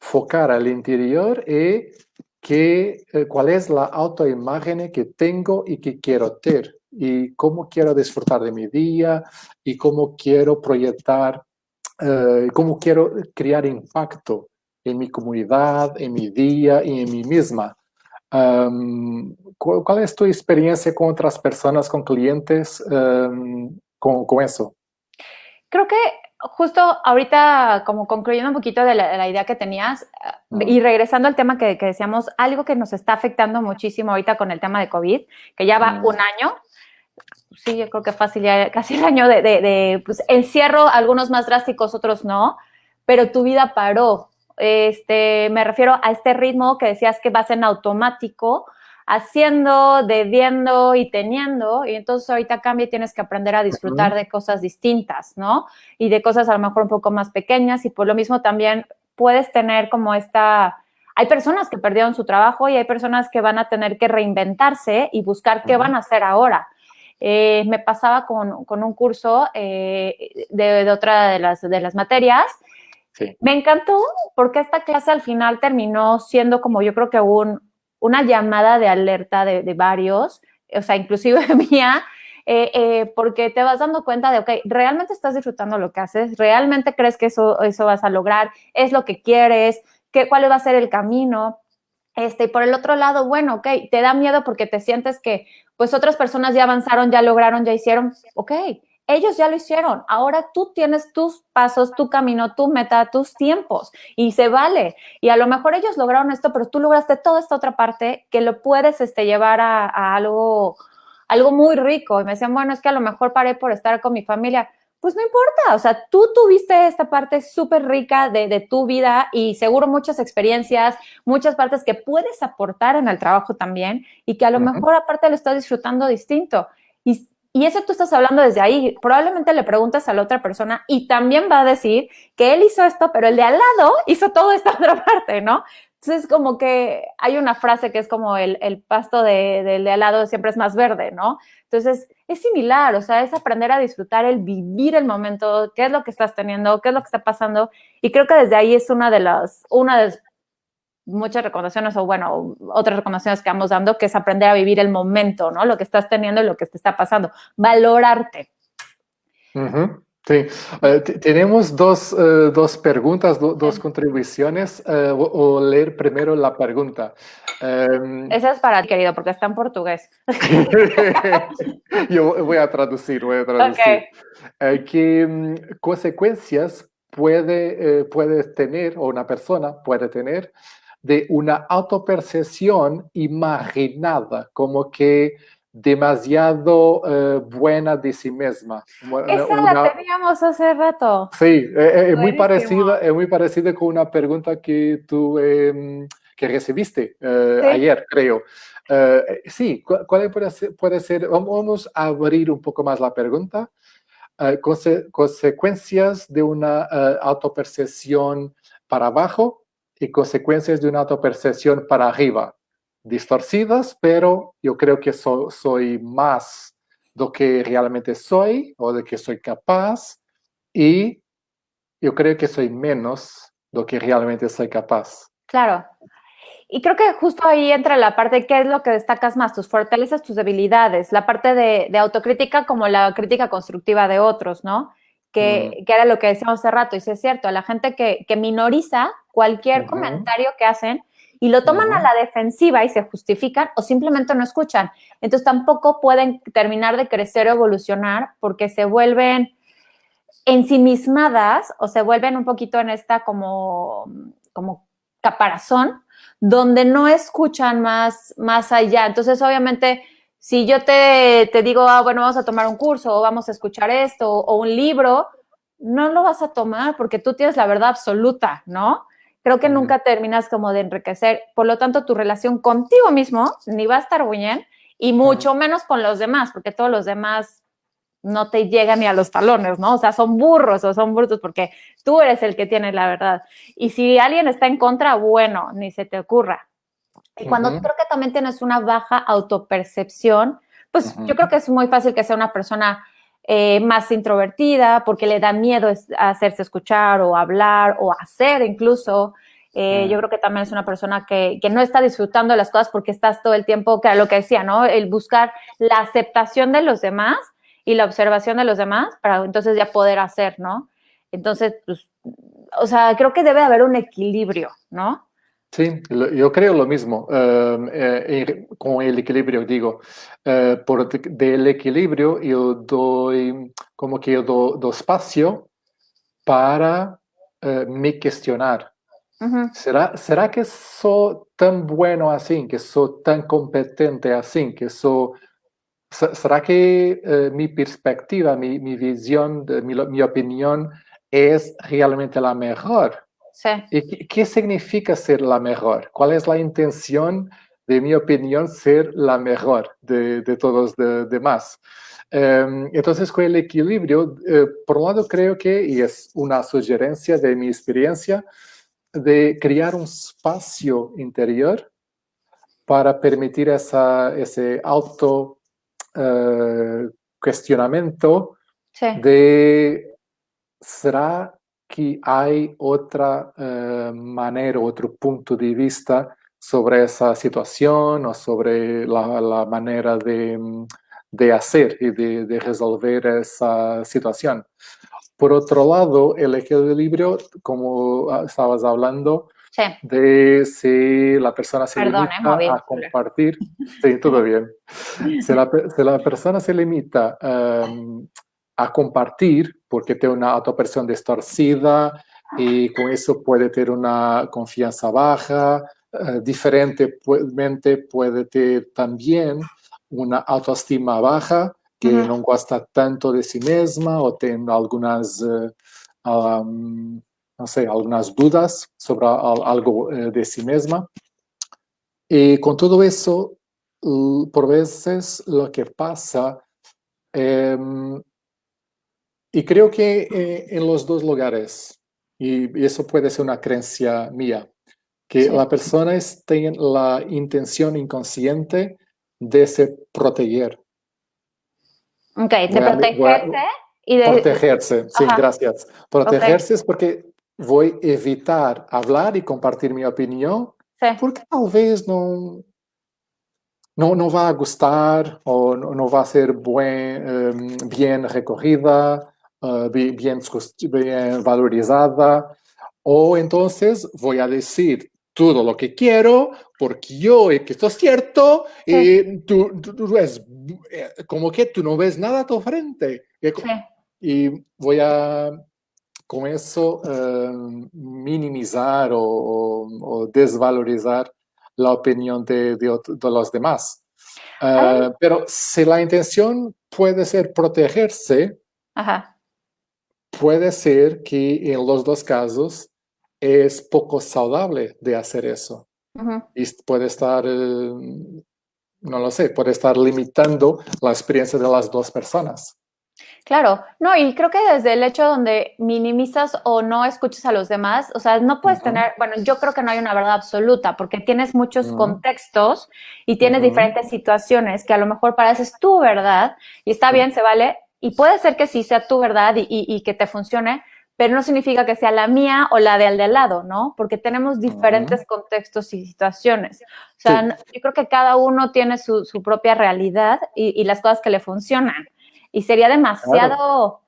focar al interior y que, eh, cuál es la autoimagen que tengo y que quiero tener. y cómo quiero disfrutar de mi día y cómo quiero proyectar, eh, cómo quiero crear impacto en mi comunidad, en mi día y en mí misma. ¿cuál, es tu experiencia con otras personas, con clientes, con, con, eso? Creo que justo ahorita, como concluyendo un poquito de la, idea que tenías y regresando al tema que, decíamos, algo que nos está afectando muchísimo ahorita con el tema de COVID, que ya va un año, sí, yo creo que fácil, ya casi el año de, de, pues, encierro, algunos más drásticos, otros no, pero tu vida paró. Este, me refiero a este ritmo que decías que vas en automático, haciendo, debiendo y teniendo, y entonces ahorita cambia y tienes que aprender a disfrutar de cosas distintas, ¿no? Y de cosas a lo mejor un poco más pequeñas, y por lo mismo también puedes tener como esta... Hay personas que perdieron su trabajo y hay personas que van a tener que reinventarse y buscar qué van a hacer ahora. Eh, me pasaba con, con un curso eh, de, de, otra de las, de las materias. Sí. Me encantó porque esta clase al final terminó siendo como yo creo que un, una llamada de alerta de, varios, o sea, inclusive [LAUGHS] mía, eh, eh, porque te vas dando cuenta de, ok, realmente estás disfrutando lo que haces, realmente crees que eso, eso vas a lograr, es lo que quieres, ¿Qué, cuál va a ser el camino. Este, y por el otro lado, bueno, ok, te da miedo porque te sientes que, pues, otras personas ya avanzaron, ya lograron, ya hicieron, ok, ellos ya lo hicieron. Ahora tú tienes tus pasos, tu camino, tu meta, tus tiempos y se vale. Y a lo mejor ellos lograron esto, pero tú lograste toda esta otra parte que lo puedes este, llevar a, algo, algo muy rico. Y me decían, bueno, es que a lo mejor paré por estar con mi familia. Pues no importa, o sea, tú tuviste esta parte súper rica de, de, tu vida y seguro muchas experiencias, muchas partes que puedes aportar en el trabajo también y que a lo mejor aparte lo estás disfrutando distinto. Y y eso tú estás hablando desde ahí. Probablemente le preguntas a la otra persona y también va a decir que él hizo esto, pero el de al lado hizo toda esta [LAUGHS] otra parte, ¿no? Entonces, como que hay una frase que es como el, el pasto de, del de al lado siempre es más verde, ¿no? Entonces, es similar, o sea, es aprender a disfrutar el vivir el momento, qué es lo que estás teniendo, qué es lo que está pasando. Y creo que desde ahí es una de las, una de muchas recomendaciones o bueno, otras recomendaciones que vamos dando, que es aprender a vivir el momento, ¿no? Lo que estás teniendo y lo que te está pasando. Valorarte. Sí, eh, tenemos dos, eh, dos preguntas, dos contribuciones. Eh, o, leer primero la pregunta. Em, Esa es para ti, querido, porque está en portugués. [LAUGHS] Yo voy a traducir, voy a traducir. ¿Qué mm, consecuencias puede, puede tener, o una persona puede tener, de una autopercepción imaginada, como que demasiado eh, buena de sí misma. Esa la teníamos hace rato. Sí, eh, eh, es muy parecida, es muy parecida con una pregunta que tú em, que recibiste ayer, creo. sí, ¿cuál puede ser, puede ser? Vamos a abrir un poco más la pregunta. consecuencias de una autopercepción para abajo y consecuencias de una autopercepción para arriba, distorcidas, pero yo creo que soy más lo que realmente soy o de que soy capaz y yo creo que soy menos lo que realmente soy capaz. Claro. Y creo que justo ahí entra la parte de qué es lo que destacas más, tus fortalezas, tus debilidades, la parte de, autocrítica como la crítica constructiva de otros, ¿no? Que, mm. que, era lo que decíamos hace rato, y sí es cierto, a la gente que, que minoriza cualquier comentario que hacen y lo toman a la defensiva y se justifican o simplemente no escuchan. Entonces tampoco pueden terminar de crecer o evolucionar porque se vuelven ensimismadas o se vuelven un poquito en esta como, como caparazón donde no escuchan más, más allá. Entonces, obviamente, si yo te, te digo, ah, bueno, vamos a tomar un curso o vamos a escuchar esto o un libro, no lo vas a tomar porque tú tienes la verdad absoluta, ¿no? Creo que nunca terminas como de enriquecer. Por lo tanto, tu relación contigo mismo ni va a estar bien y mucho menos con los demás, porque todos los demás no te llegan ni a los talones, ¿no? O sea, son burros o son brutos porque tú eres el que tiene la verdad. Y si alguien está en contra, bueno, ni se te ocurra. Y cuando creo que también tienes una baja autopercepción, pues yo creo que es muy fácil que sea una persona eh, más introvertida porque le da miedo hacerse escuchar o hablar o hacer incluso. Eh, yo creo que también es una persona que, que, no está disfrutando de las cosas porque estás todo el tiempo, que era lo que decía, ¿no? El buscar la aceptación de los demás y la observación de los demás para entonces ya poder hacer, ¿no? Entonces, pues, o sea, creo que debe haber un equilibrio, ¿no? Sí, yo creo lo mismo. Em, eh, con el equilibrio, digo, eh, por del equilibrio yo doy, como que yo doy espacio para eh, me cuestionar. ¿Será, ¿Será que soy tan bueno así, que soy tan competente así, que soy... ¿Será que mi perspectiva, mi, mi visión, mi, mi opinión es realmente la mejor? Sí. ¿Y qué, significa ser la mejor? ¿Cuál es la intención, de mi opinión, ser la mejor de, de todos los demás? Em, entonces, con el equilibrio, eh, por un lado creo que, y es una sugerencia de mi experiencia, de crear un espacio interior para permitir esa, ese auto uh, cuestionamiento sí. de ¿será que hay otra uh, manera, otro punto de vista sobre esa situación o sobre la, la manera de, de, hacer y de, de, resolver esa situación. Por otro lado, el equilibrio, como ah, estabas hablando, sí. de si la persona se Perdón, limita eh, a compartir, sí, todo bien. Si la, si la persona se limita um, a compartir porque tiene una autopercepción distorcida y con eso puede tener una confianza baja, uh, diferentemente puede tener también una autoestima baja, que uh -huh. no gosta tanto de sí misma o tiene algunas, um, no sé, algunas dudas sobre algo uh, de sí misma. Y con todo eso, por veces lo que pasa um, y creo que eh, en los dos lugares, y, y, eso puede ser una creencia mía, que sí. la persona tiene la intención inconsciente de se proteger. Ok, de protegerse a, y de... Protegerse, sí, Ajá. gracias. Protegerse okay. es porque voy a evitar hablar y compartir mi opinión, sí. porque tal vez no, no, no va a gustar o no, no va a ser buen, um, bien recogida uh, bien, bien valorizada, o entonces voy a decir todo lo que quiero porque yo que esto es cierto sí. y tú, tú, tú, ves como que tú no ves nada a tu frente. Sí. Y voy a con eso uh, minimizar o, o, o, desvalorizar la opinión de, de, de los demás. Uh, pero si la intención puede ser protegerse, Ajá puede ser que en los dos casos es poco saludable de hacer eso. Uh -huh. Y puede estar, eh, no lo sé, puede estar limitando la experiencia de las dos personas. Claro, no, y creo que desde el hecho donde minimizas o no escuchas a los demás, o sea, no puedes uh -huh. tener, bueno, yo creo que no hay una verdad absoluta, porque tienes muchos uh -huh. contextos y tienes diferentes situaciones que a lo mejor para eso es tu verdad y está bien, se vale, y puede ser que sí sea tu verdad y, y, y, que te funcione, pero no significa que sea la mía o la de al de al lado, ¿no? Porque tenemos diferentes uh -huh. contextos y situaciones. O sea, sí. yo creo que cada uno tiene su, su propia realidad y, y, las cosas que le funcionan. Y sería demasiado claro.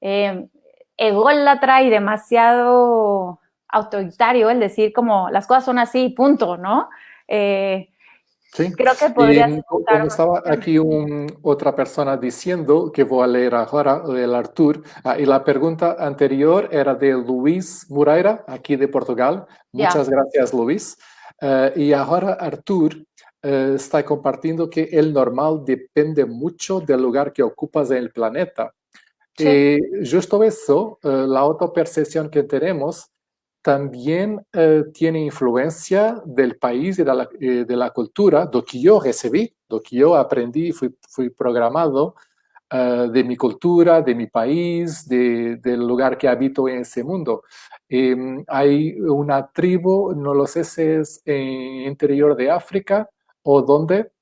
eh, ególatra y demasiado autoritario el decir como las cosas son así, punto, ¿no? Eh, Sí. Creo que podría estaba aquí un, otra persona diciendo, que voy a leer ahora, el Artur, ah, y la pregunta anterior era de Luis Moreira, aquí de Portugal. Muchas yeah. gracias, Luis. Uh, y ahora Artur uh, está compartiendo que el normal depende mucho del lugar que ocupas en el planeta. Sí. Y justo eso, uh, la autopercepción que tenemos, también eh, tiene influencia del país y de la, eh, de la, cultura, que yo recibí, lo que yo aprendí, fui, programado uh, de mi cultura, de mi país, de, del lugar que habito en ese mundo. Eh, hay una tribu, no lo sé si es en interior de África o donde,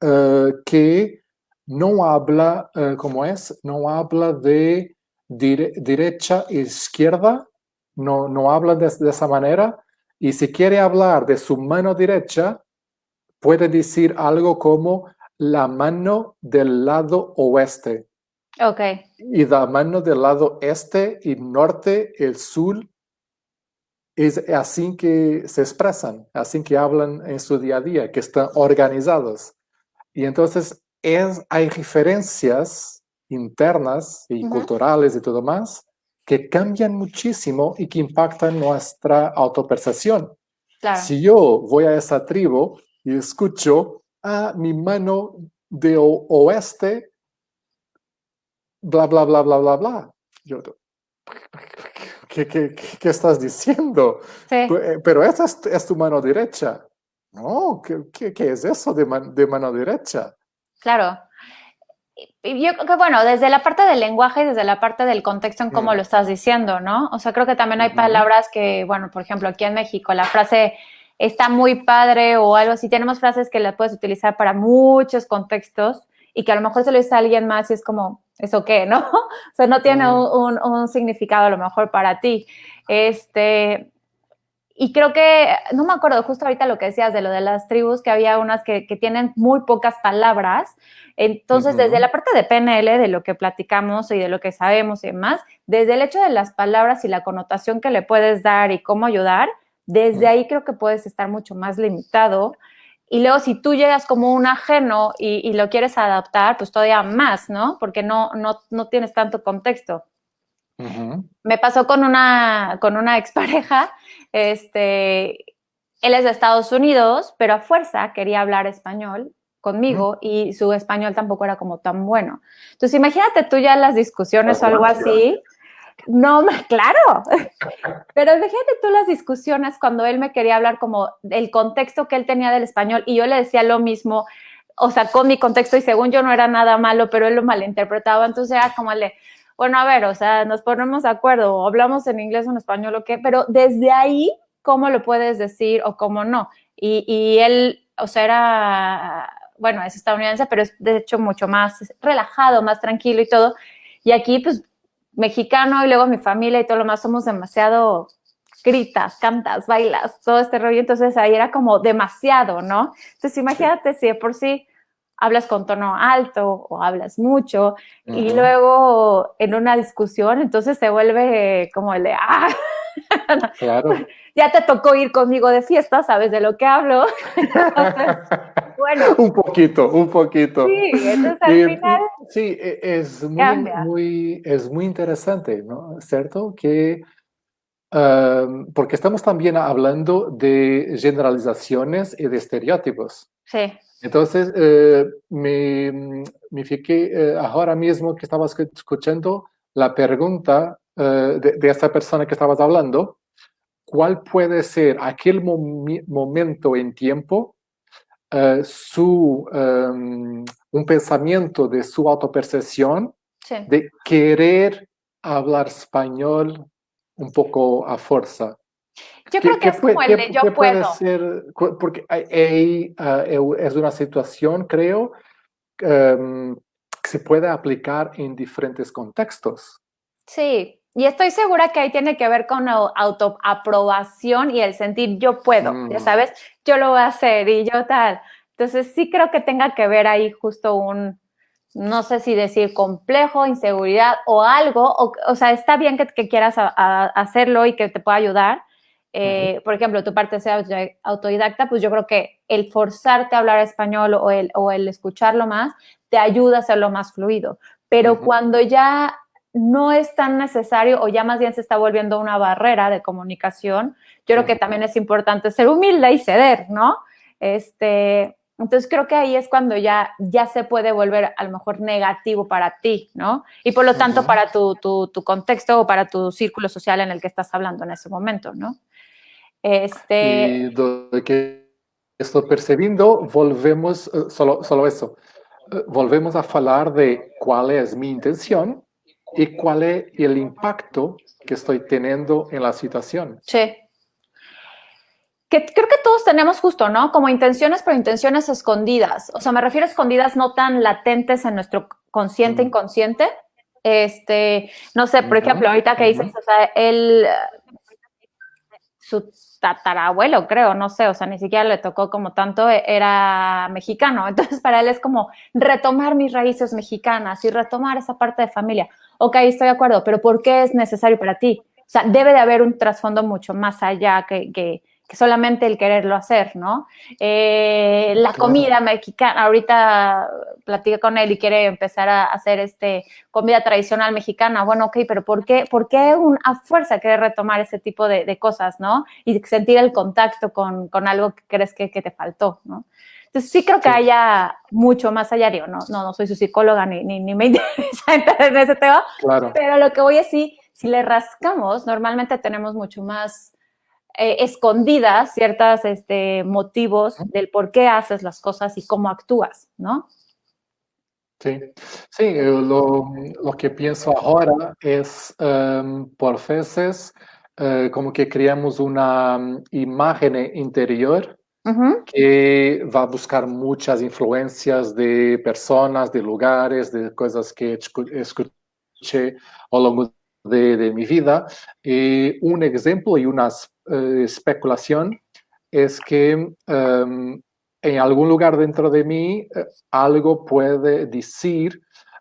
uh, que no habla, ¿cómo es? No habla de derecha e izquierda, no, no hablan de, de, esa manera Y si quiere hablar de su mano derecha, puede decir algo como la mano del lado oeste. Ok. Y la mano del lado este y norte, el sur, es así que se expresan, así que hablan en su día a día, que están organizados. Y entonces es, hay diferencias internas y culturales y todo más que cambian muchísimo y que impactan nuestra autopercepción. Si yo voy a esa tribu y escucho a mi mano de oeste, bla, bla, bla, bla, bla, bla. Yo, ¿qué, qué, qué estás diciendo? Eh, pero esa es, tu mano derecha. No, ¿qué, qué es eso de, de mano derecha? Claro yo creo que, bueno, desde la parte del lenguaje y desde la parte del contexto en cómo lo estás diciendo, ¿no? O sea, creo que también hay palabras que, bueno, por ejemplo, aquí en México, la frase está muy padre o algo así, tenemos frases que las puedes utilizar para muchos contextos y que a lo mejor se lo dice a alguien más y es como, ¿eso qué, [LAUGHS] no? o sea, no tiene un, un, significado a lo mejor para ti. Este, y creo que, no me acuerdo justo ahorita lo que decías de lo de las tribus, que había unas que, que tienen muy pocas palabras. Entonces, desde la parte de PNL, de lo que platicamos y de lo que sabemos y demás, desde el hecho de las palabras y la connotación que le puedes dar y cómo ayudar, desde ahí creo que puedes estar mucho más limitado. Y luego, si tú llegas como un ajeno y, y lo quieres adaptar, pues todavía más, ¿no? Porque no, no, no tienes tanto contexto. Me pasó con una, con una [LAUGHS] expareja, este, él es de Estados Unidos, pero a fuerza quería hablar español conmigo y su español tampoco era como tan bueno. Entonces, imagínate tú ya las discusiones o algo así. No, [LAUGHS] claro, pero imagínate tú las discusiones cuando él me quería hablar como del contexto que él tenía del español y yo le decía lo mismo, o sea, con mi contexto y según yo no era nada malo, pero él lo malinterpretaba, entonces era como le, bueno, a ver, o sea, nos ponemos de acuerdo, o hablamos en inglés o en español o qué, pero desde ahí, ¿cómo lo puedes decir o cómo no? Y, y él, o sea, era, bueno, es estadounidense, pero es de hecho mucho más relajado, más tranquilo y todo. Y aquí, pues, mexicano y luego mi familia y todo lo más, somos demasiado gritas, cantas, bailas, todo este rollo. Entonces ahí era como demasiado, ¿no? Entonces imagínate si de por sí hablas con tono alto o hablas mucho y luego en una discusión entonces se vuelve como el de, ah, [LAUGHS] claro. ya te tocó ir conmigo de fiesta, sabes de lo que hablo. [LAUGHS] bueno. [LAUGHS] Un poquito, un poquito. Sí, entonces al final. Sí, e, es muy, muy, es muy interesante, ¿no? ¿Cierto? Que, porque estamos también hablando de generalizaciones y de estereotipos. Sí. Entonces, eh, me, me fiqué eh, ahora mismo que estaba escuchando la pregunta eh, de, de, esta persona que estabas hablando, ¿cuál puede ser aquel momento en tiempo, su, em, un pensamiento de su autopercepción, de querer hablar español un poco a fuerza? Yo creo que es como el de yo puedo. Ser, porque ahí ah, es una situación, creo, em, que se puede aplicar en diferentes contextos. Sí, y estoy segura que ahí tiene que ver con autoaprobación y el sentir yo puedo, ya mm. sabes, yo lo voy a hacer y yo tal. Entonces sí creo que tenga que ver ahí justo un, no sé si decir complejo, inseguridad o algo, o, o sea, está bien que, que quieras hacerlo y que te pueda ayudar, eh, por ejemplo, tu parte sea autodidacta, pues yo creo que el forzarte a hablar español o el, o el escucharlo más te ayuda a hacerlo más fluido. Pero cuando ya no es tan necesario o ya más bien se está volviendo una barrera de comunicación, yo creo que también es importante ser humilde y ceder, ¿no? Este, entonces creo que ahí es cuando ya, ya se puede volver a lo mejor negativo para ti, ¿no? Y por lo tanto para tu, tu, tu, contexto o para tu círculo social en el que estás hablando en ese momento, ¿no? Este... Y de que estoy percibiendo, volvemos, eh, solo, solo eso, eh, volvemos a hablar de cuál es mi intención y cuál es el impacto que estoy teniendo en la situación. Sí. Que creo que todos tenemos justo, ¿no? Como intenciones, pero intenciones escondidas. O sea, me refiero a escondidas no tan latentes en nuestro consciente, inconsciente. Este, no sé, por ejemplo, ahorita que dices, o sea, el su tatarabuelo, creo, no sé, o sea, ni siquiera le tocó como tanto, e, era mexicano. [LAUGHS] Entonces, para él es como retomar mis raíces mexicanas y retomar esa parte de familia. Ok, estoy de acuerdo, pero ¿por qué es necesario para ti? O sea, debe de haber un trasfondo mucho más allá que, que, que solamente el quererlo hacer, ¿no? Eh, la comida mexicana, ahorita platica con él y quiere empezar a hacer este comida tradicional mexicana. Bueno, ok, pero ¿por qué, por qué un, a fuerza quiere retomar ese tipo de, cosas, ¿no? Y sentir el contacto con, con algo que crees que, que, te faltó, ¿no? Entonces sí creo que haya mucho más allá, digo, no, no, no soy su psicóloga ni, ni, ni me [LAUGHS] interesa entrar en ese tema, claro. pero lo que voy a decir, si le rascamos, normalmente tenemos mucho más eh, escondidas ciertos este, motivos del por qué haces las cosas y cómo actúas, ¿no? Sí, sí eh, lo, lo que pienso ahora es, um, por veces, uh, como que creamos una um, imagen interior uh -huh. que va a buscar muchas influencias de personas, de lugares, de cosas que escuché a lo largo de, de mi vida. Y un ejemplo y unas eh, especulación es que um, en algún lugar dentro de mí uh, algo puede decir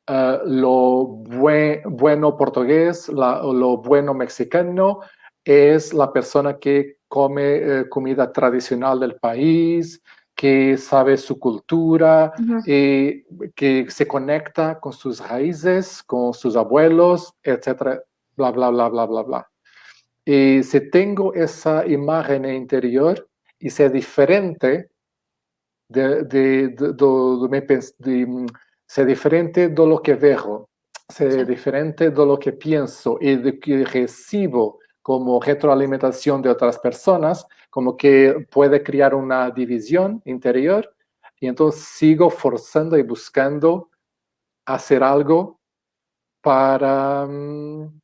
uh, lo buen, bueno portugués, la, lo bueno mexicano, es la persona que come comida tradicional del país, que sabe su cultura, uh -huh. eh, que se conecta con sus raíces, con sus abuelos, etcétera, bla, bla, bla, bla, bla, bla. Y si tengo esa imagen interior y sea diferente de, de, de, de, ser diferente de lo que veo, ser sí. diferente de lo que pienso y de que recibo como retroalimentación de otras personas, como que puede crear una división interior y entonces sigo forzando y buscando hacer algo para um,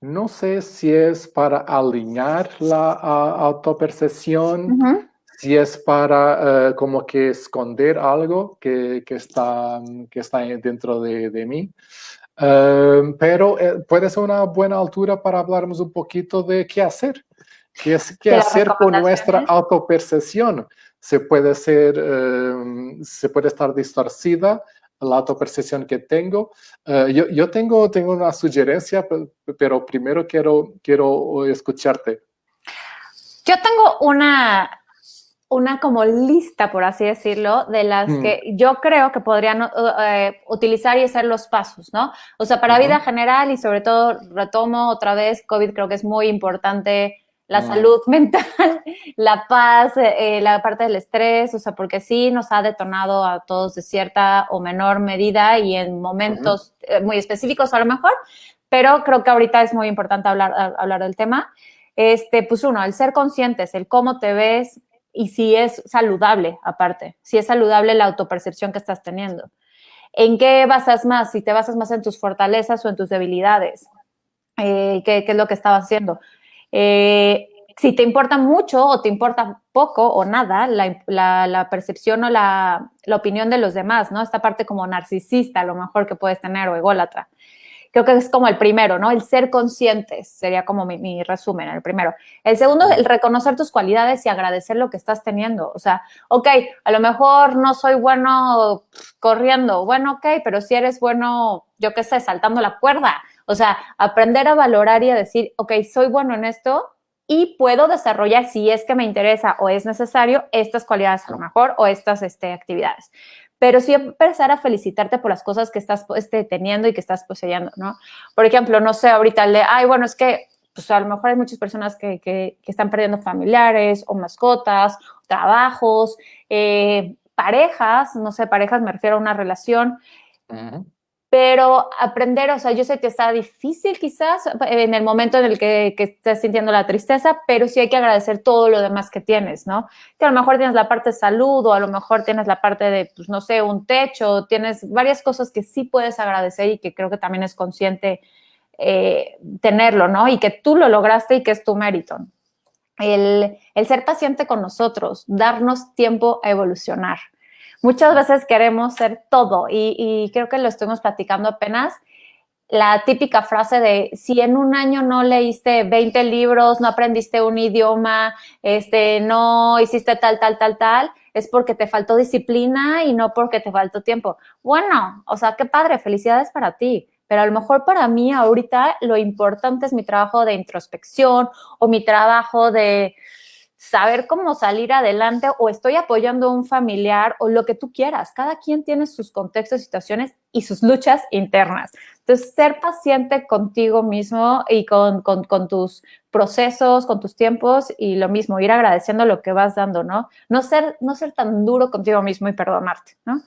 no sé si es para alinear la uh, autopercepción, uh -huh. si es para uh, como que esconder algo que, que, está, que está dentro de, de mí. Uh, pero eh, puede ser una buena altura para hablarnos un poquito de qué hacer. ¿Qué, es, qué hacer con nuestra autopercepción? Se puede, ser, se puede estar distorcida la autopercepción que tengo. Uh, yo, yo tengo, tengo una sugerencia, pero primero quiero, quiero escucharte. Yo tengo una, una como lista, por así decirlo, de las mm. que yo creo que podrían uh, utilizar y hacer los pasos, ¿no? O sea, para uh -huh. vida general y sobre todo, retomo otra vez, COVID creo que es muy importante la salud [LAUGHS] mental, la paz, eh, la parte del estrés, o sea, porque sí nos ha detonado a todos de cierta o menor medida y en momentos uh -huh. muy específicos a lo mejor, pero creo que ahorita es muy importante hablar, hablar del tema. Este, pues uno, el ser conscientes, el cómo te ves y si es saludable aparte, si es saludable la autopercepción que estás teniendo. ¿En qué basas más? Si te basas más en tus fortalezas o en tus debilidades. Eh, ¿qué, ¿qué, es lo que estabas haciendo? Eh, si te importa mucho o te importa poco o nada la, percepción o la, la, opinión de los demás, ¿no? Esta parte como narcisista a lo mejor que puedes tener o ególatra. Creo que es como el primero, ¿no? El ser conscientes sería como mi, mi, resumen, el primero. El segundo, el reconocer tus cualidades y agradecer lo que estás teniendo. O sea, ok, a lo mejor no soy bueno corriendo, bueno, ok, pero si eres bueno, yo qué sé, saltando la cuerda, o sea, aprender a valorar y a decir, ok, soy bueno en esto y puedo desarrollar, si es que me interesa o es necesario, estas cualidades a lo mejor o estas este, actividades. Pero sí empezar a felicitarte por las cosas que estás este, teniendo y que estás poseyendo, ¿no? Por ejemplo, no sé, ahorita le, ay, bueno, es que pues a lo mejor hay muchas personas que, que, que están perdiendo familiares o mascotas, trabajos, eh, parejas, no sé, parejas me refiero a una relación. Uh -huh pero aprender, o sea, yo sé que está difícil quizás en el momento en el que, que estás sintiendo la tristeza, pero sí hay que agradecer todo lo demás que tienes, ¿no? Que a lo mejor tienes la parte de salud o a lo mejor tienes la parte de, pues no sé, un techo, tienes varias cosas que sí puedes agradecer y que creo que también es consciente eh, tenerlo, ¿no? Y que tú lo lograste y que es tu mérito. El, el ser paciente con nosotros, darnos tiempo a evolucionar muchas veces queremos ser todo y, creo que lo estuvimos platicando apenas. la típica frase de si en un año no leíste 20 libros, no aprendiste un idioma, este, no hiciste tal, tal, tal, tal, es porque te faltó disciplina y no porque te faltó tiempo. Bueno, o sea, qué padre, felicidades para ti. Pero a lo mejor para mí ahorita lo importante es mi trabajo de introspección o mi trabajo de saber cómo salir adelante o estoy apoyando a un familiar o lo que tú quieras. Cada quien tiene sus contextos, situaciones y sus luchas internas. Entonces, ser paciente contigo mismo y con, tus procesos, con tus tiempos y lo mismo, ir agradeciendo lo que vas dando, ¿no? No ser, no ser tan duro contigo mismo y perdonarte, ¿no?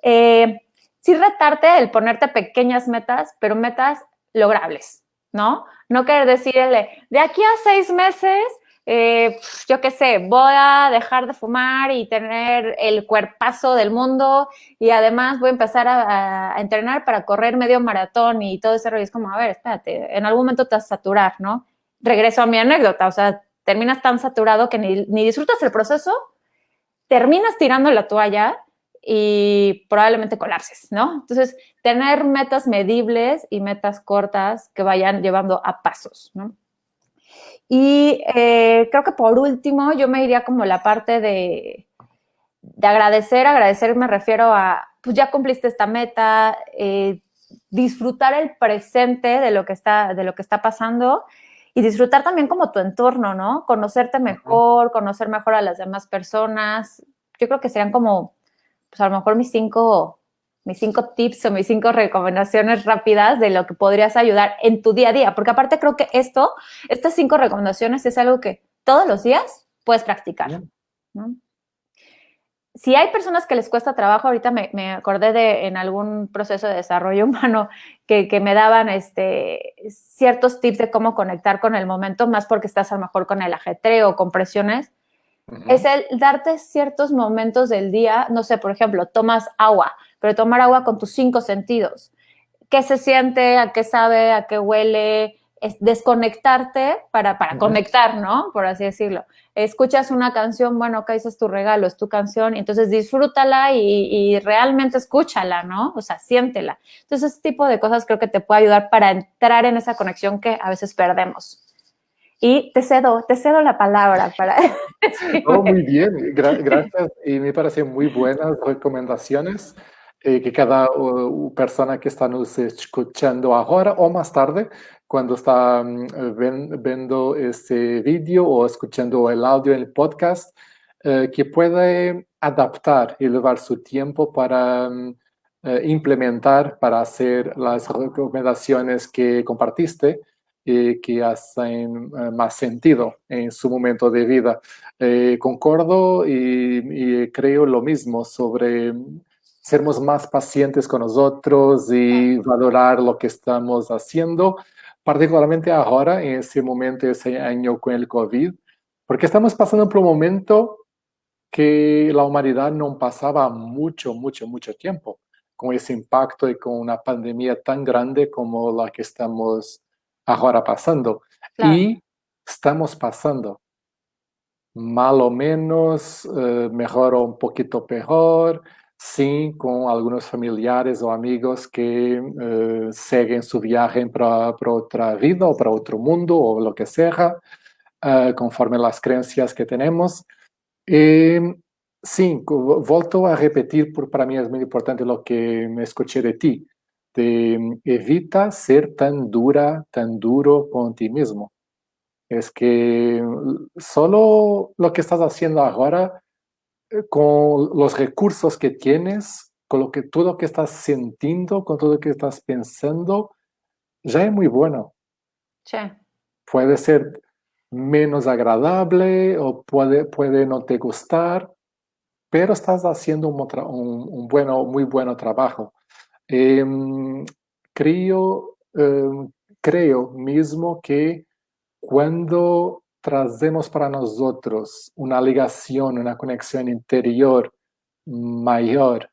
Eh, sí retarte el ponerte pequeñas metas, pero metas logrables, ¿no? No querer decirle, de aquí a seis meses eh, yo qué sé, voy a dejar de fumar y tener el cuerpazo del mundo y además voy a empezar a, entrenar para correr medio maratón y todo ese rollo. Es como, a ver, espérate, en algún momento te vas a saturar, ¿no? Regreso a mi anécdota, o sea, terminas tan saturado que ni, ni disfrutas el proceso, terminas tirando la toalla y probablemente colapses, ¿no? Entonces, tener metas medibles y metas cortas que vayan llevando a pasos, ¿no? Y eh, creo que por último, yo me iría como la parte de, de agradecer. Agradecer me refiero a, pues ya cumpliste esta meta, eh, disfrutar el presente de lo que está, de lo que está pasando y disfrutar también como tu entorno, ¿no? Conocerte mejor, conocer mejor a las demás personas. Yo creo que serían como, pues a lo mejor mis cinco mis cinco tips o mis cinco recomendaciones rápidas de lo que podrías ayudar en tu día a día. Porque aparte creo que esto, estas cinco recomendaciones es algo que todos los días puedes practicar. Si hay personas que les cuesta trabajo, ahorita me, acordé de en algún proceso de desarrollo [LAUGHS] humano que, me daban este, ciertos tips de cómo conectar con el momento, más porque estás a lo mejor con el ajetreo o con presiones. Es el darte ciertos momentos del día, no sé, por ejemplo, tomas agua, pero tomar agua con tus cinco sentidos. ¿Qué se siente? ¿A qué sabe? ¿A qué huele? Es desconectarte para, para conectar, ¿no? Por así decirlo. Escuchas una canción, bueno, acá dices tu regalo, es tu canción, entonces disfrútala y, y, realmente escúchala, ¿no? O sea, siéntela. Entonces, ese tipo de cosas creo que te puede ayudar para entrar en esa conexión que a veces perdemos. Y te cedo, te cedo la palabra para... [LAUGHS] Muy bien, gracias. Y me parecen muy buenas recomendaciones que cada persona que está nos escuchando ahora o más tarde, cuando está mm, viendo este vídeo o escuchando el audio en el podcast, eh, que puede adaptar y llevar su tiempo para mm, eh, implementar, para hacer las recomendaciones que compartiste y que hacen más sentido en su momento de vida. concordo y, y, creo lo mismo sobre sermos más pacientes con nosotros y valorar lo que estamos haciendo, particularmente ahora, en ese momento, ese año con el COVID, porque estamos pasando por un momento que la humanidad no pasaba mucho, mucho, mucho tiempo con ese impacto y con una pandemia tan grande como la que estamos ahora pasando. Y estamos pasando, mal o menos, eh, mejor o un poquito peor, sí con algunos familiares o amigos que eh, siguen su viaje para, otra vida o para otro mundo o lo que sea, uh, conforme las creencias que tenemos. sí, vuelto a repetir, por, para mí es muy importante lo que me escuché de ti, evita ser tan dura, tan duro con ti mismo. Es que solo lo que estás haciendo ahora eh, con los recursos que tienes, con lo que, todo lo que estás sintiendo, con todo lo que estás pensando, ya es muy bueno. Sí. Puede ser menos agradable o puede, puede no te gustar, pero estás haciendo un, un, bueno, muy buen trabajo. Em, creo, em, creo mismo que cuando trazemos para nosotros una ligación, una conexión interior mayor,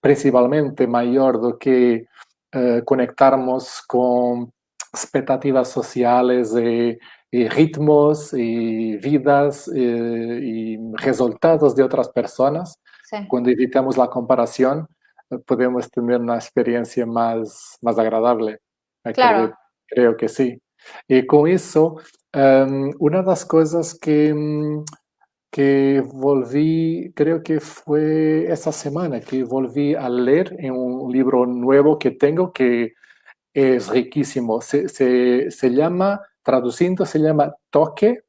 principalmente mayor do que eh, conectarnos con expectativas sociales y, ritmos y vidas eh, y resultados de otras personas, cuando evitamos la comparación, podemos tener una experiencia más, más agradable. Claro. Creo que sí. Y con eso, em, una de las cosas que, mm, que volví, creo que fue esta semana, que volví a leer en un libro nuevo que tengo que es riquísimo. Se, se, se llama, traduciendo, se llama Toque,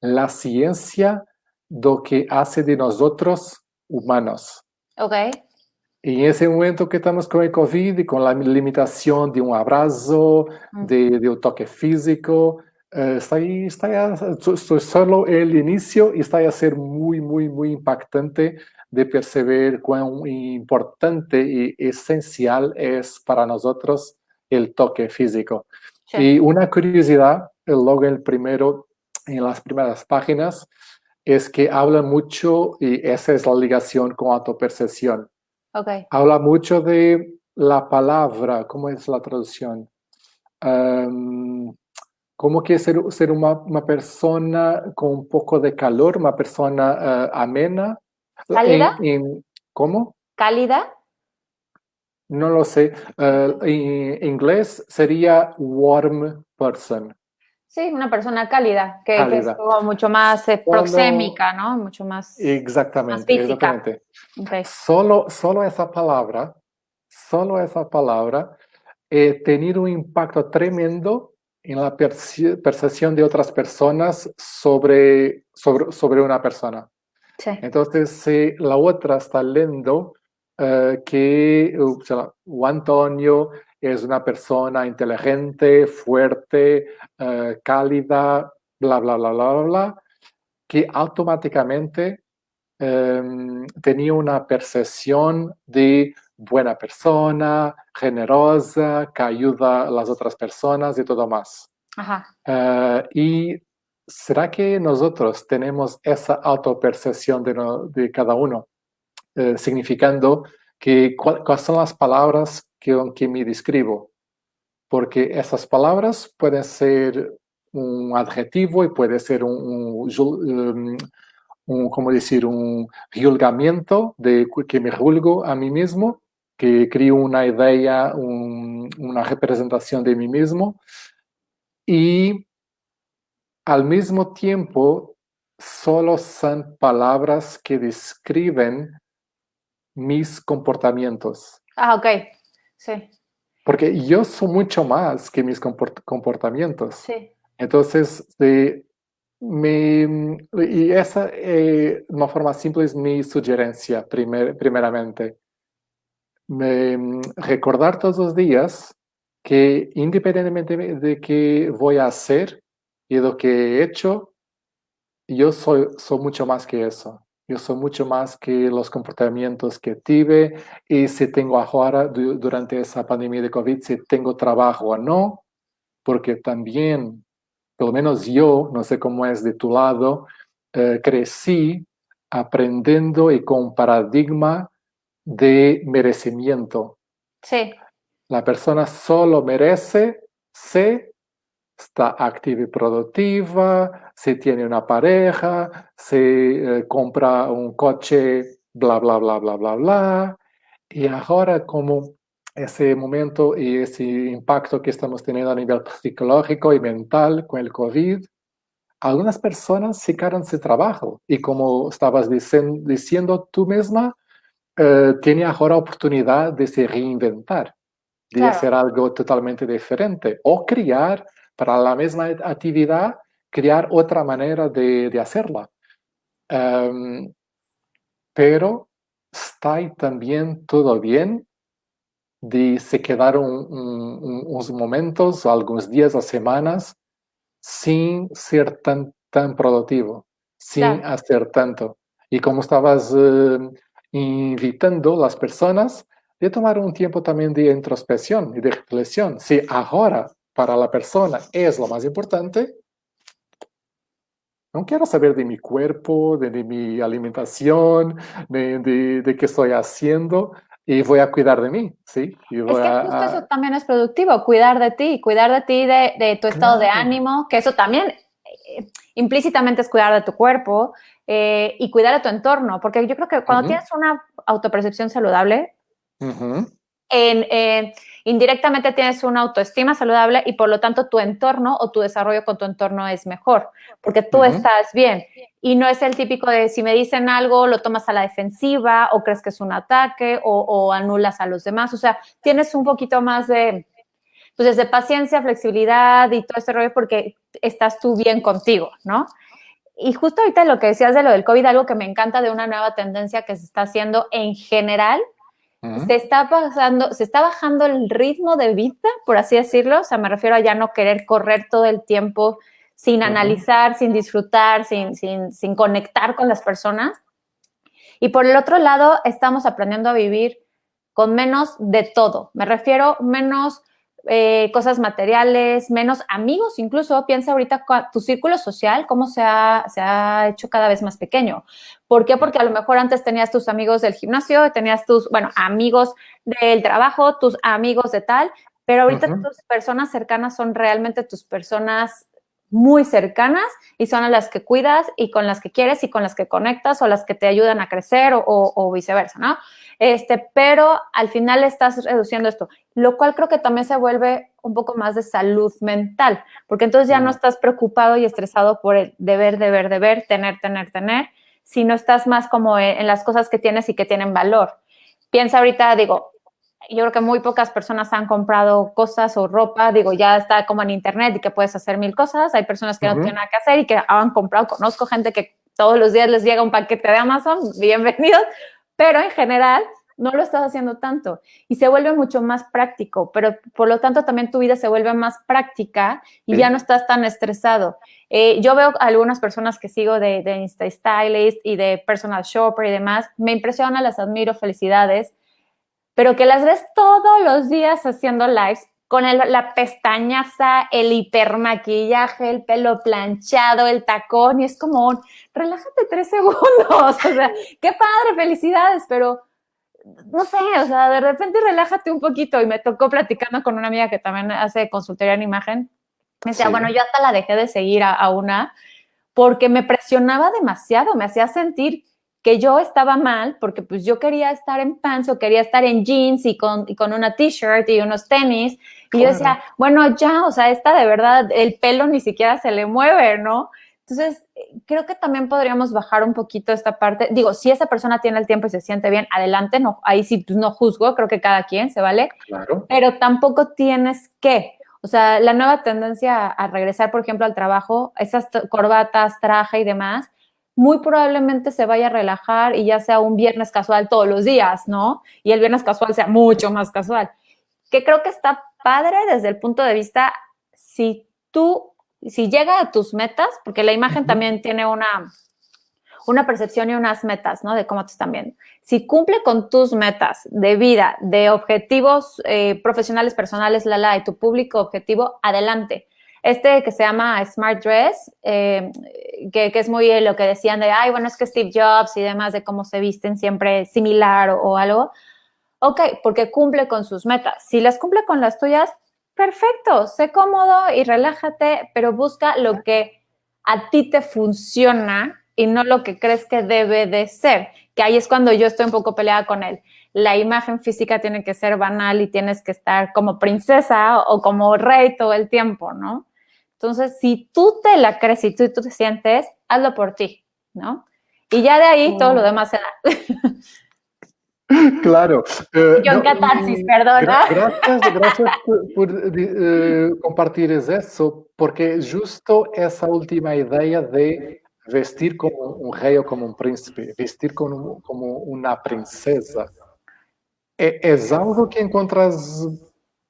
la ciencia lo que hace de nosotros humanos. Ok. Y en ese momento que estamos con el COVID y con la limitación de un abrazo, de, de un toque físico, eh, está ahí, está es solo el inicio y está a ser muy, muy, muy impactante de percibir cuán importante y esencial es para nosotros el toque físico. Y una curiosidad, luego el primero, en las primeras páginas, es que habla mucho, y esa es la ligación con autopercepción. Okay. Habla mucho de la palabra, ¿cómo es la traducción? Um, ¿Cómo que ser, ser una, una, persona con un poco de calor, una persona uh, amena? ¿Cálida? En, en, ¿Cómo? ¿Cálida? No lo sé. Uh, en inglés sería warm person. Sí, una persona cálida, que, cálida. que es como mucho más eh, proxémica, ¿no? Mucho más, exactamente, más física. Exactamente. Okay. Solo, solo esa palabra, solo esa palabra, eh, tenido un impacto tremendo en la perce percepción de otras personas sobre, sobre, sobre una persona. Sí. Entonces, si la otra está leyendo uh, que uh, o Antonio es una persona inteligente, fuerte, uh, cálida, bla, bla, bla, bla, bla, bla, que automáticamente um, tenía una percepción de buena persona, generosa, que ayuda a las otras personas y todo más. Ajá. Uh, y ¿será que nosotros tenemos esa autopercepción de, no, de cada uno? Uh, significando que cuáles son las palabras que, que me describo, porque esas palabras pueden ser un adjetivo y puede ser un, un, um, un ¿cómo decir? Un juzgamiento de que me juzgo a mí mismo, que creo una idea, un, una representación de mí mismo y al mismo tiempo solo son palabras que describen mis comportamientos. Ah, ok. Sí. Porque yo soy mucho más que mis comportamientos. Sí. Entonces, me, y esa, eh, de una forma simple, es mi sugerencia, primer, primeramente. Me, recordar todos los días que independientemente de qué voy a hacer y de lo que he hecho, yo soy, soy mucho más que eso. Yo soy mucho más que los comportamientos que tuve y si tengo ahora, durante esa pandemia de COVID, si tengo trabajo o no, porque también, por lo menos yo, no sé cómo es de tu lado, eh, crecí aprendiendo y con paradigma de merecimiento. Sí. La persona solo merece si está activa y productiva, si tiene una pareja, si eh, compra un coche, bla, bla, bla, bla, bla, bla. Y ahora como ese momento y ese impacto que estamos teniendo a nivel psicológico y mental con el COVID, algunas personas se quedaron sin trabajo. Y como estabas diciendo, diciendo tú misma, eh, tiene ahora oportunidad de se reinventar, de Claro. hacer algo totalmente diferente o crear para la misma actividad, crear otra manera de, de hacerla. Um, pero está también todo bien de se quedar un, un, unos momentos, algunos días o semanas sin ser tan, tan productivo, sin Claro. hacer tanto. Y como estabas eh, invitando a las personas de tomar un tiempo también de introspección y de reflexión. Si ahora para la persona es lo más importante, no quiero saber de mi cuerpo, de, de mi alimentación, de, de, de, qué estoy haciendo y voy a cuidar de mí, ¿sí? Y Es voy que a- justo a- eso también es productivo, cuidar de ti, cuidar de ti, de, de tu estado de Claro. ánimo, que eso también eh, implícitamente es cuidar de tu cuerpo eh, y cuidar de tu entorno, porque yo creo que cuando Ujú. tienes una autopercepción saludable, en, indirectamente tienes una autoestima saludable y por lo tanto tu entorno o tu desarrollo con tu entorno es mejor, porque tú estás bien. Y no es el típico de si me dicen algo, lo tomas a la defensiva o crees que es un ataque o, anulas a los demás. O sea, tienes un poquito más de, pues de paciencia, flexibilidad y todo este rollo porque estás tú bien contigo, ¿no? Y justo ahorita lo que decías de lo del COVID, algo que me encanta de una nueva tendencia que se está haciendo en general se está pasando, se está bajando el ritmo de vida, por así decirlo. O sea, me refiero a ya no querer correr todo el tiempo sin analizar, sin disfrutar, sin, sin, sin conectar con las personas. Y por el otro lado, estamos aprendiendo a vivir con menos de todo. Me refiero menos eh, cosas materiales, menos amigos, incluso piensa ahorita tu círculo social, cómo se ha, se ha hecho cada vez más pequeño. ¿Por qué? Porque a lo mejor antes tenías tus amigos del gimnasio, tenías tus, bueno, amigos del trabajo, tus amigos de tal, pero ahorita tus personas cercanas son realmente tus personas muy cercanas y son a las que cuidas y con las que quieres y con las que conectas o las que te ayudan a crecer o, viceversa, ¿no? Este, pero al final estás reduciendo esto, lo cual creo que también se vuelve un poco más de salud mental, porque entonces ya no estás preocupado y estresado por el deber, deber, deber, tener, tener, tener, sino estás más como en las cosas que tienes y que tienen valor. Piensa ahorita, digo, yo creo que muy pocas personas han comprado cosas o ropa, digo, ya está como en internet y que puedes hacer mil cosas, hay personas que no tienen nada que hacer y que han comprado, conozco gente que todos los días les llega un paquete de Amazon, bienvenidos, pero en general no lo estás haciendo tanto y se vuelve mucho más práctico, pero por lo tanto también tu vida se vuelve más práctica y ya no estás tan estresado. Eh, yo veo algunas personas que sigo de, de Insta Stylist y de Personal Shopper y demás, me impresiona, las admiro, felicidades pero que las ves todos los días haciendo lives con la pestañaza, el hipermaquillaje, el pelo planchado, el tacón, y es como, relájate tres [LAUGHS] segundos, o sea, qué padre, felicidades, pero no sé, o sea, de repente relájate un poquito. Y me tocó platicando con una amiga que también hace consultoría en imagen. Me decía, bueno, yo hasta la dejé de seguir a, a, una porque me presionaba demasiado, me hacía sentir que yo estaba mal porque pues yo quería estar en pants o quería estar en jeans y con, y con una t-shirt y unos tenis. Y yo decía, bueno, ya, o sea, esta de verdad, el pelo ni siquiera se le mueve, ¿no? Entonces, creo que también podríamos bajar un poquito esta parte. Digo, si esa persona tiene el tiempo y se siente bien, adelante, no, ahí sí pues, no juzgo, creo que cada quien se vale. Claro. Pero tampoco tienes que. O sea, la nueva tendencia a regresar, por ejemplo, al trabajo, esas corbatas, traje y demás, muy probablemente se vaya a relajar y ya sea un viernes casual todos los días, ¿no? Y el viernes casual sea mucho más casual. Que creo que está padre desde el punto de vista si tú, si llega a tus metas, porque la imagen también tiene una, una percepción y unas metas, ¿no? De cómo te están viendo. Si cumple con tus metas de vida, de objetivos eh, profesionales, personales, la, la, y tu público objetivo, adelante. Este que se llama Smart Dress, eh, que, es muy lo que decían de, ay, bueno, es que Steve Jobs y demás, de cómo se visten siempre similar o, algo. Ok, porque cumple con sus metas. Si las cumple con las tuyas, perfecto, sé cómodo y relájate, pero busca lo que a ti te funciona y no lo que crees que debe de ser, que ahí es cuando yo estoy un poco peleada con él. La imagen física tiene que ser banal y tienes que estar como princesa o como rey todo el tiempo, ¿no? Entonces, si tú te la crees y tú, tú te sientes, hazlo por ti, ¿no? Y ya de ahí todo lo mm. demás se da. [LAUGHS] Claro. Eh, Yo en catarsis, perdona. Gracias, gracias por, eh, compartir eso, porque justo esa última idea de vestir como un rey o como un príncipe, vestir como, como una princesa, e, es algo que encuentras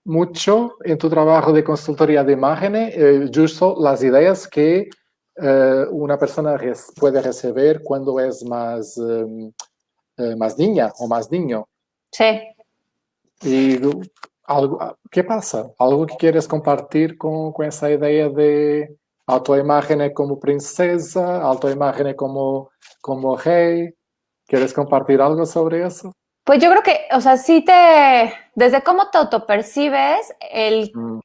mucho en tu trabajo de consultoría de imágenes, eh, justo las ideas que eh, una persona puede recibir cuando es más, em, eh, más niña o más niño. Sí. Y algo, ¿qué pasa? ¿Algo que quieres compartir con, con esa idea de autoimagen como princesa, autoimagen como, como rey? ¿Quieres compartir algo sobre eso? Pues yo creo que, o sea, sí te, desde cómo te autopercibes, el, mm.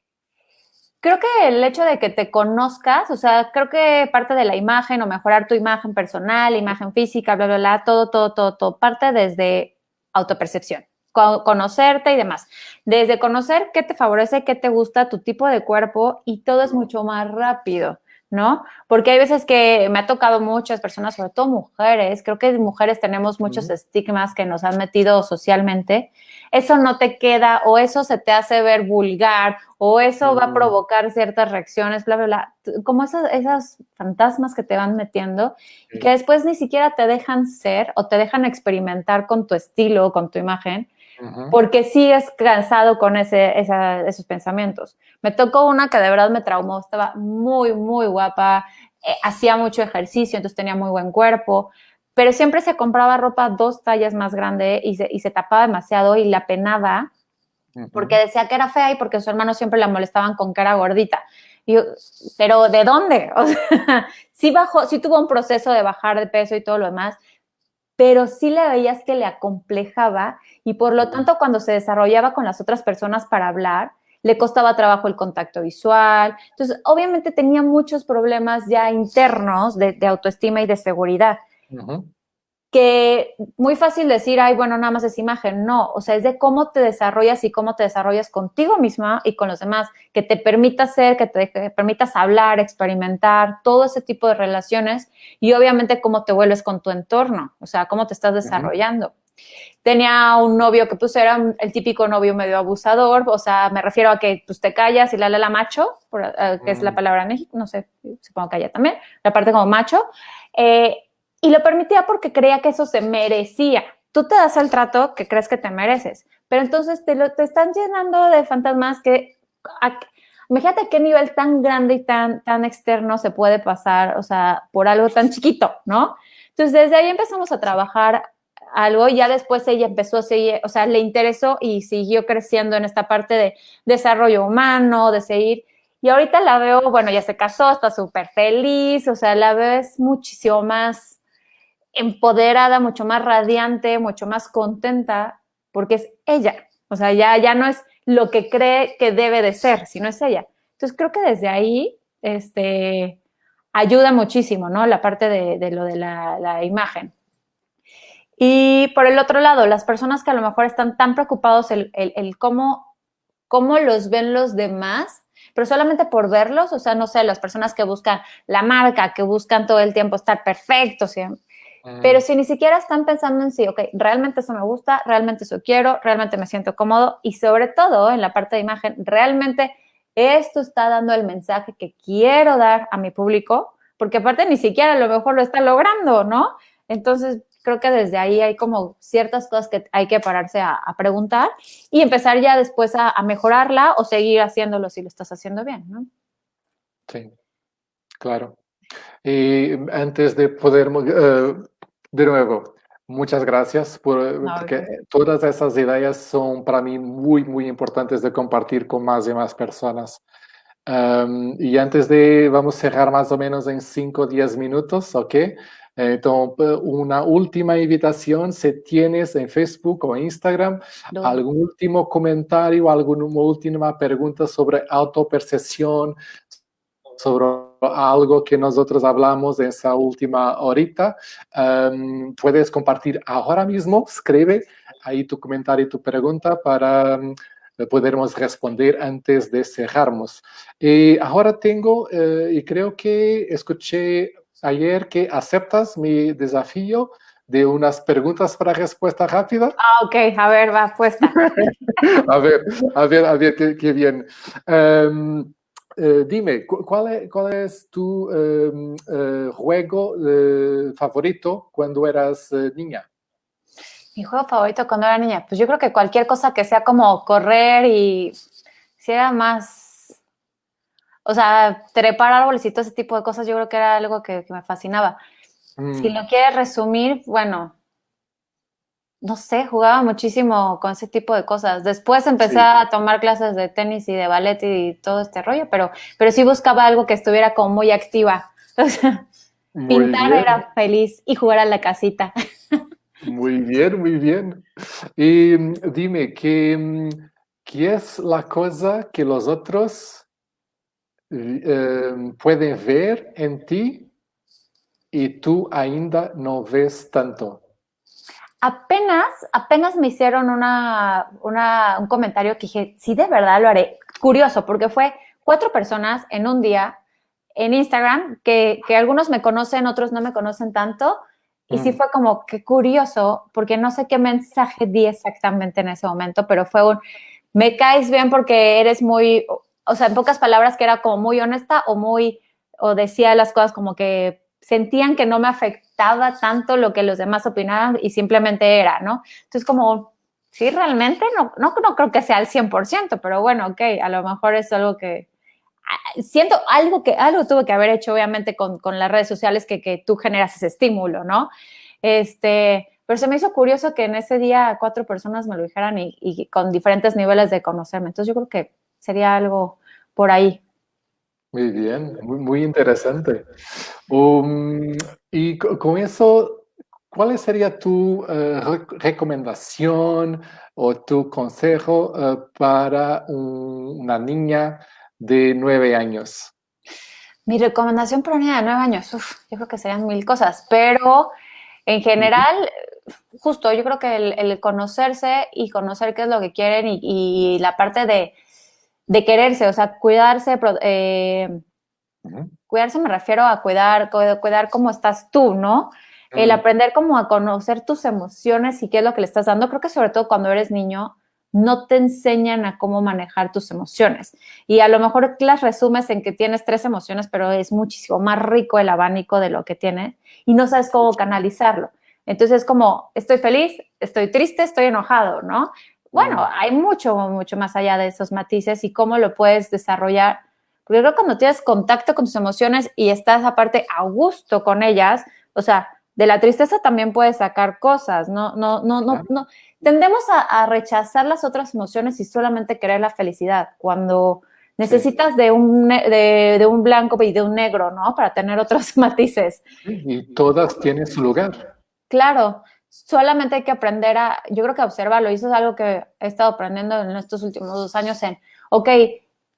creo que el hecho de que te conozcas, o sea, creo que parte de la imagen o mejorar tu imagen personal, imagen física, bla, bla, bla, todo, todo, todo, todo, parte desde autopercepción. conocerte y demás. Desde conocer qué te favorece, qué te gusta, tu tipo de cuerpo y todo es mucho más rápido. ¿No? Porque hay veces que me ha tocado muchas personas, sobre todo mujeres, creo que mujeres tenemos muchos estigmas que nos han metido socialmente, eso no te queda o eso se te hace ver vulgar o eso va a provocar ciertas reacciones, bla, bla, bla, como esos fantasmas que te van metiendo y que después ni siquiera te dejan ser o te dejan experimentar con tu estilo, con tu imagen, porque sigues cansado con ese, esos pensamientos. Me tocó una que de verdad me traumó, estaba muy, muy guapa, eh, hacía mucho ejercicio, entonces tenía muy buen cuerpo, pero siempre se compraba ropa dos tallas más grande y se, y se tapaba demasiado y la penaba porque decía que era fea y porque sus hermanos siempre la molestaban con era gordita. Y yo, pero ¿de dónde? [LAUGHS] O sea, sí bajó, sí tuvo un proceso de bajar de peso y todo lo demás, pero sí le veías que le acomplejaba y por lo tanto cuando se desarrollaba con las otras personas para hablar, le costaba trabajo el contacto visual. Entonces, obviamente tenía muchos problemas ya internos de, autoestima y de seguridad que muy fácil decir, ay, bueno, nada más es imagen. No, o sea, es de cómo te desarrollas y cómo te desarrollas contigo misma y con los demás, que te permita ser, que te permitas hablar, experimentar, todo ese tipo de relaciones y obviamente cómo te vuelves con tu entorno, o sea, cómo te estás desarrollando. Tenía un novio que pues era el típico novio medio abusador, o sea, me refiero a que pues te callas y la la, la macho, eh, que es la palabra en México, no sé, supongo que allá también, la parte como macho. Eh, y lo permitía porque creía que eso se merecía. Tú te das el trato que crees que te mereces, pero entonces te, lo, te están llenando de fantasmas que... imagínate qué nivel tan grande y tan, tan externo se puede pasar, o sea, por algo tan chiquito, ¿no? Entonces, desde ahí empezamos a trabajar algo y ya después ella empezó a seguir, o sea, le interesó y siguió creciendo en esta parte de desarrollo humano, de seguir. Y ahorita la veo, bueno, ya se casó, está súper feliz, o sea, la veo es muchísimo más empoderada, mucho más radiante, mucho más contenta, porque es ella. O sea, ya, ya no es lo que cree que debe de ser, sino es ella. Entonces, creo que desde ahí, este, ayuda muchísimo, ¿no? La parte de, lo de la, imagen. Y por el otro lado, las personas que a lo mejor están tan preocupados el, el, cómo, cómo los ven los demás, pero solamente por verlos, o sea, no sé, las personas que buscan la marca, que buscan todo el tiempo estar perfectos, pero si ni siquiera están pensando en sí, ok, realmente eso me gusta, realmente eso quiero, realmente me siento cómodo y sobre todo en la parte de imagen, realmente esto está dando el mensaje que quiero dar a mi público, porque aparte ni siquiera a lo mejor lo está logrando, ¿no? Entonces, creo que desde ahí hay como ciertas cosas que hay que pararse a, preguntar y empezar ya después a, mejorarla o seguir haciéndolo si lo estás haciendo bien, ¿no? Sí, claro. Y antes de poder, eh, de nuevo, muchas gracias por, porque todas esas ideas son para mí muy, muy importantes de compartir con más y más personas. y antes de, vamos a cerrar más o menos en 5 o 10 minutos, ¿ok? Entonces, una última invitación, si tienes en Facebook o Instagram algún último comentario, alguna última pregunta sobre autopercepción, sobre algo que nosotros hablamos esa última horita, em, puedes compartir ahora mismo, escribe ahí tu comentario y tu pregunta para um, podermos responder antes de cerrarnos. Y ahora tengo, eh, y creo que escuché ayer que aceptas mi desafío de unas preguntas para respuesta rápida. Ah, ok, a ver, va, puesta. [LAUGHS] a ver, a ver, a ver, qué, bien. Um, eh, dime, ¿cuál es, cuál es tu em, eh, juego eh, favorito cuando eras niña? Mi juego favorito cuando era niña, pues yo creo que cualquier cosa que sea como correr y si era más, o sea, trepar árboles y todo ese tipo de cosas, yo creo que era algo que, me fascinaba. Si mm. lo quieres resumir, bueno, no sé, jugaba muchísimo con ese tipo de cosas. Después empecé a tomar clases de tenis y de ballet y todo este rollo, pero, pero sí buscaba algo que estuviera como muy activa. [LAUGHS] pintar era feliz y jugar a la casita. Muy bien, muy bien. Y mm, dime, ¿qué, ¿qué es la cosa que los otros eh, pueden ver en ti y tú ainda no ves tanto? Apenas, apenas me hicieron una, un comentario que dije, sí, de verdad lo haré. Curioso, porque fue cuatro personas en un día en Instagram, que, que algunos me conocen, otros no me conocen tanto, y sí mm. fue como que curioso, porque no sé qué mensaje di exactamente en ese momento, pero fue un, me caes bien porque eres muy, o sea, en pocas palabras que era como muy honesta o muy, o decía las cosas como que sentían que no me afectaba tanto lo que los demás opinaban y simplemente era, ¿no? Entonces como, sí, realmente no, no, no creo que sea al 100%, pero bueno, ok, a lo mejor es algo que, siento algo que algo tuve que haber hecho obviamente con, con las redes sociales que, que, tú generas ese estímulo, ¿no? Este, pero se me hizo curioso que en ese día cuatro personas me lo dijeran y, y con diferentes niveles de conocerme. Entonces yo creo que sería algo por ahí. Muy bien, muy, muy interesante. Um, y con eso, ¿cuál sería tu uh, recomendación o tu consejo uh, para un, una niña de nueve años? Mi recomendación para una niña de nueve años, uf, yo creo que serían mil cosas, pero en general, justo yo creo que el, conocerse y conocer qué es lo que quieren y, la parte de, de, quererse, o sea, cuidarse, eh, cuidarse me refiero a cuidar, cuidar cómo estás tú, ¿no? El aprender como a conocer tus emociones y qué es lo que le estás dando, creo que sobre todo cuando eres niño, no te enseñan a cómo manejar tus emociones. Y a lo mejor las resumes en que tienes tres emociones, pero es muchísimo más rico el abanico de lo que tienes y no sabes cómo canalizarlo. Entonces es como, estoy feliz, estoy triste, estoy enojado, ¿no? Bueno, hay mucho, mucho más allá de esos matices y cómo lo puedes desarrollar. Porque creo que cuando tienes contacto con tus emociones y estás aparte a gusto con ellas, o sea, de la tristeza también puedes sacar cosas, no, no, no, no, no tendemos a, rechazar las otras emociones y solamente querer la felicidad, cuando necesitas de, un, de, un blanco y de un negro, ¿no? Para tener otros [LAUGHS] matices. Y todas tienen su lugar. Claro, solamente hay que aprender a, yo creo que observarlo, y eso es algo que he estado aprendiendo en estos últimos dos años en, ok,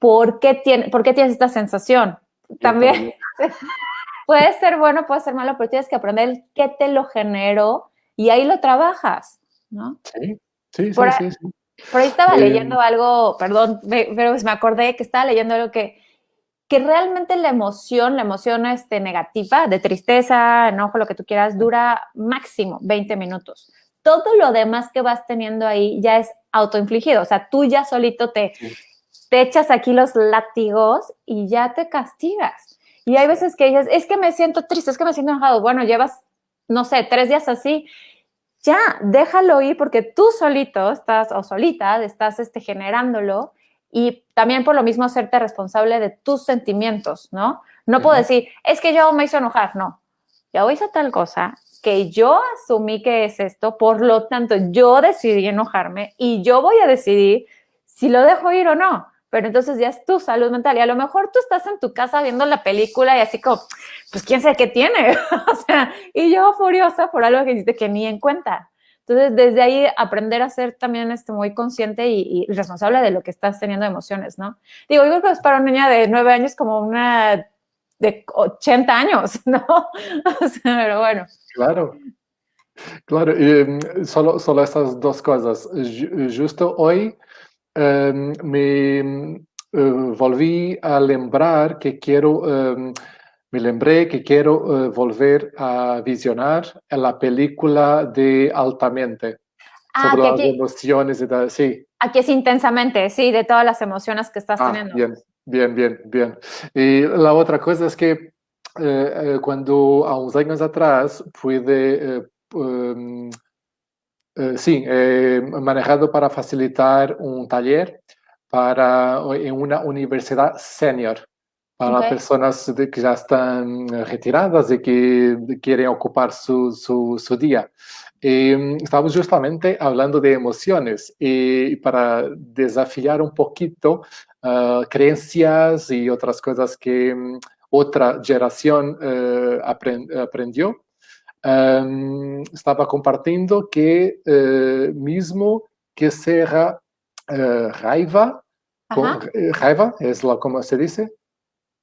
¿por qué, tiene, ¿por qué tienes esta sensación? También [LAUGHS] puede ser bueno, puede ser malo, pero tienes que aprender qué te lo generó y ahí lo trabajas. ¿no? Sí, sí, por sí, sí, Por ahí estaba eh, leyendo algo, perdón, pero me acordé que estaba leyendo algo que, que realmente la emoción, la emoción este, negativa, de tristeza, enojo, lo que tú quieras, dura máximo 20 minutos. Todo lo demás que vas teniendo ahí ya es autoinfligido, o sea, tú ya solito te, te echas aquí los látigos y ya te castigas. Y hay veces que dices, es que me siento triste, es que me siento enojado. Bueno, llevas, no sé, tres días así ya, déjalo ir porque tú solito estás o solita estás este, generándolo y también por lo mismo hacerte responsable de tus sentimientos, ¿no? No puedo decir, es que yo me hizo enojar, no. Yo hice tal cosa que yo asumí que es esto, por lo tanto yo decidí enojarme y yo voy a decidir si lo dejo ir o no. Pero entonces ya es tu salud mental. Y a lo mejor tú estás en tu casa viendo la película y así como, pues quién sabe qué tiene. [LAUGHS] o sea, y yo furiosa por algo que hiciste que ni en cuenta. Entonces, desde ahí aprender a ser también este, muy consciente y, responsable de lo que estás teniendo emociones, ¿no? Digo, yo que es para una niña de nueve años como una de 80 años, [LAUGHS] ¿no? o sea, pero bueno. Claro. Claro, eh, solo, solo estas dos cosas. Justo hoy Em, me eh, volví a lembrar que quiero, em, me lembré que quiero eh, volver a visionar la película de Altamente. Ah, sobre las emociones y tal, sí. Aquí es intensamente, sí, de todas las emociones que estás ah, teniendo. Bien, bien, bien, bien. Y la otra cosa es que eh, cuando a unos años atrás pude em, eh, sí, eh, manejado para facilitar un taller para, en una universidad senior para personas que ya están retiradas y que quieren ocupar su, su, día. Eh, estamos justamente hablando de emociones y para desafiar un poquito ah, creencias y otras cosas que mm, otra generación aprendió estaba compartiendo que eh, mismo que sea uh, raiva, eh, raiva es lo como se dice.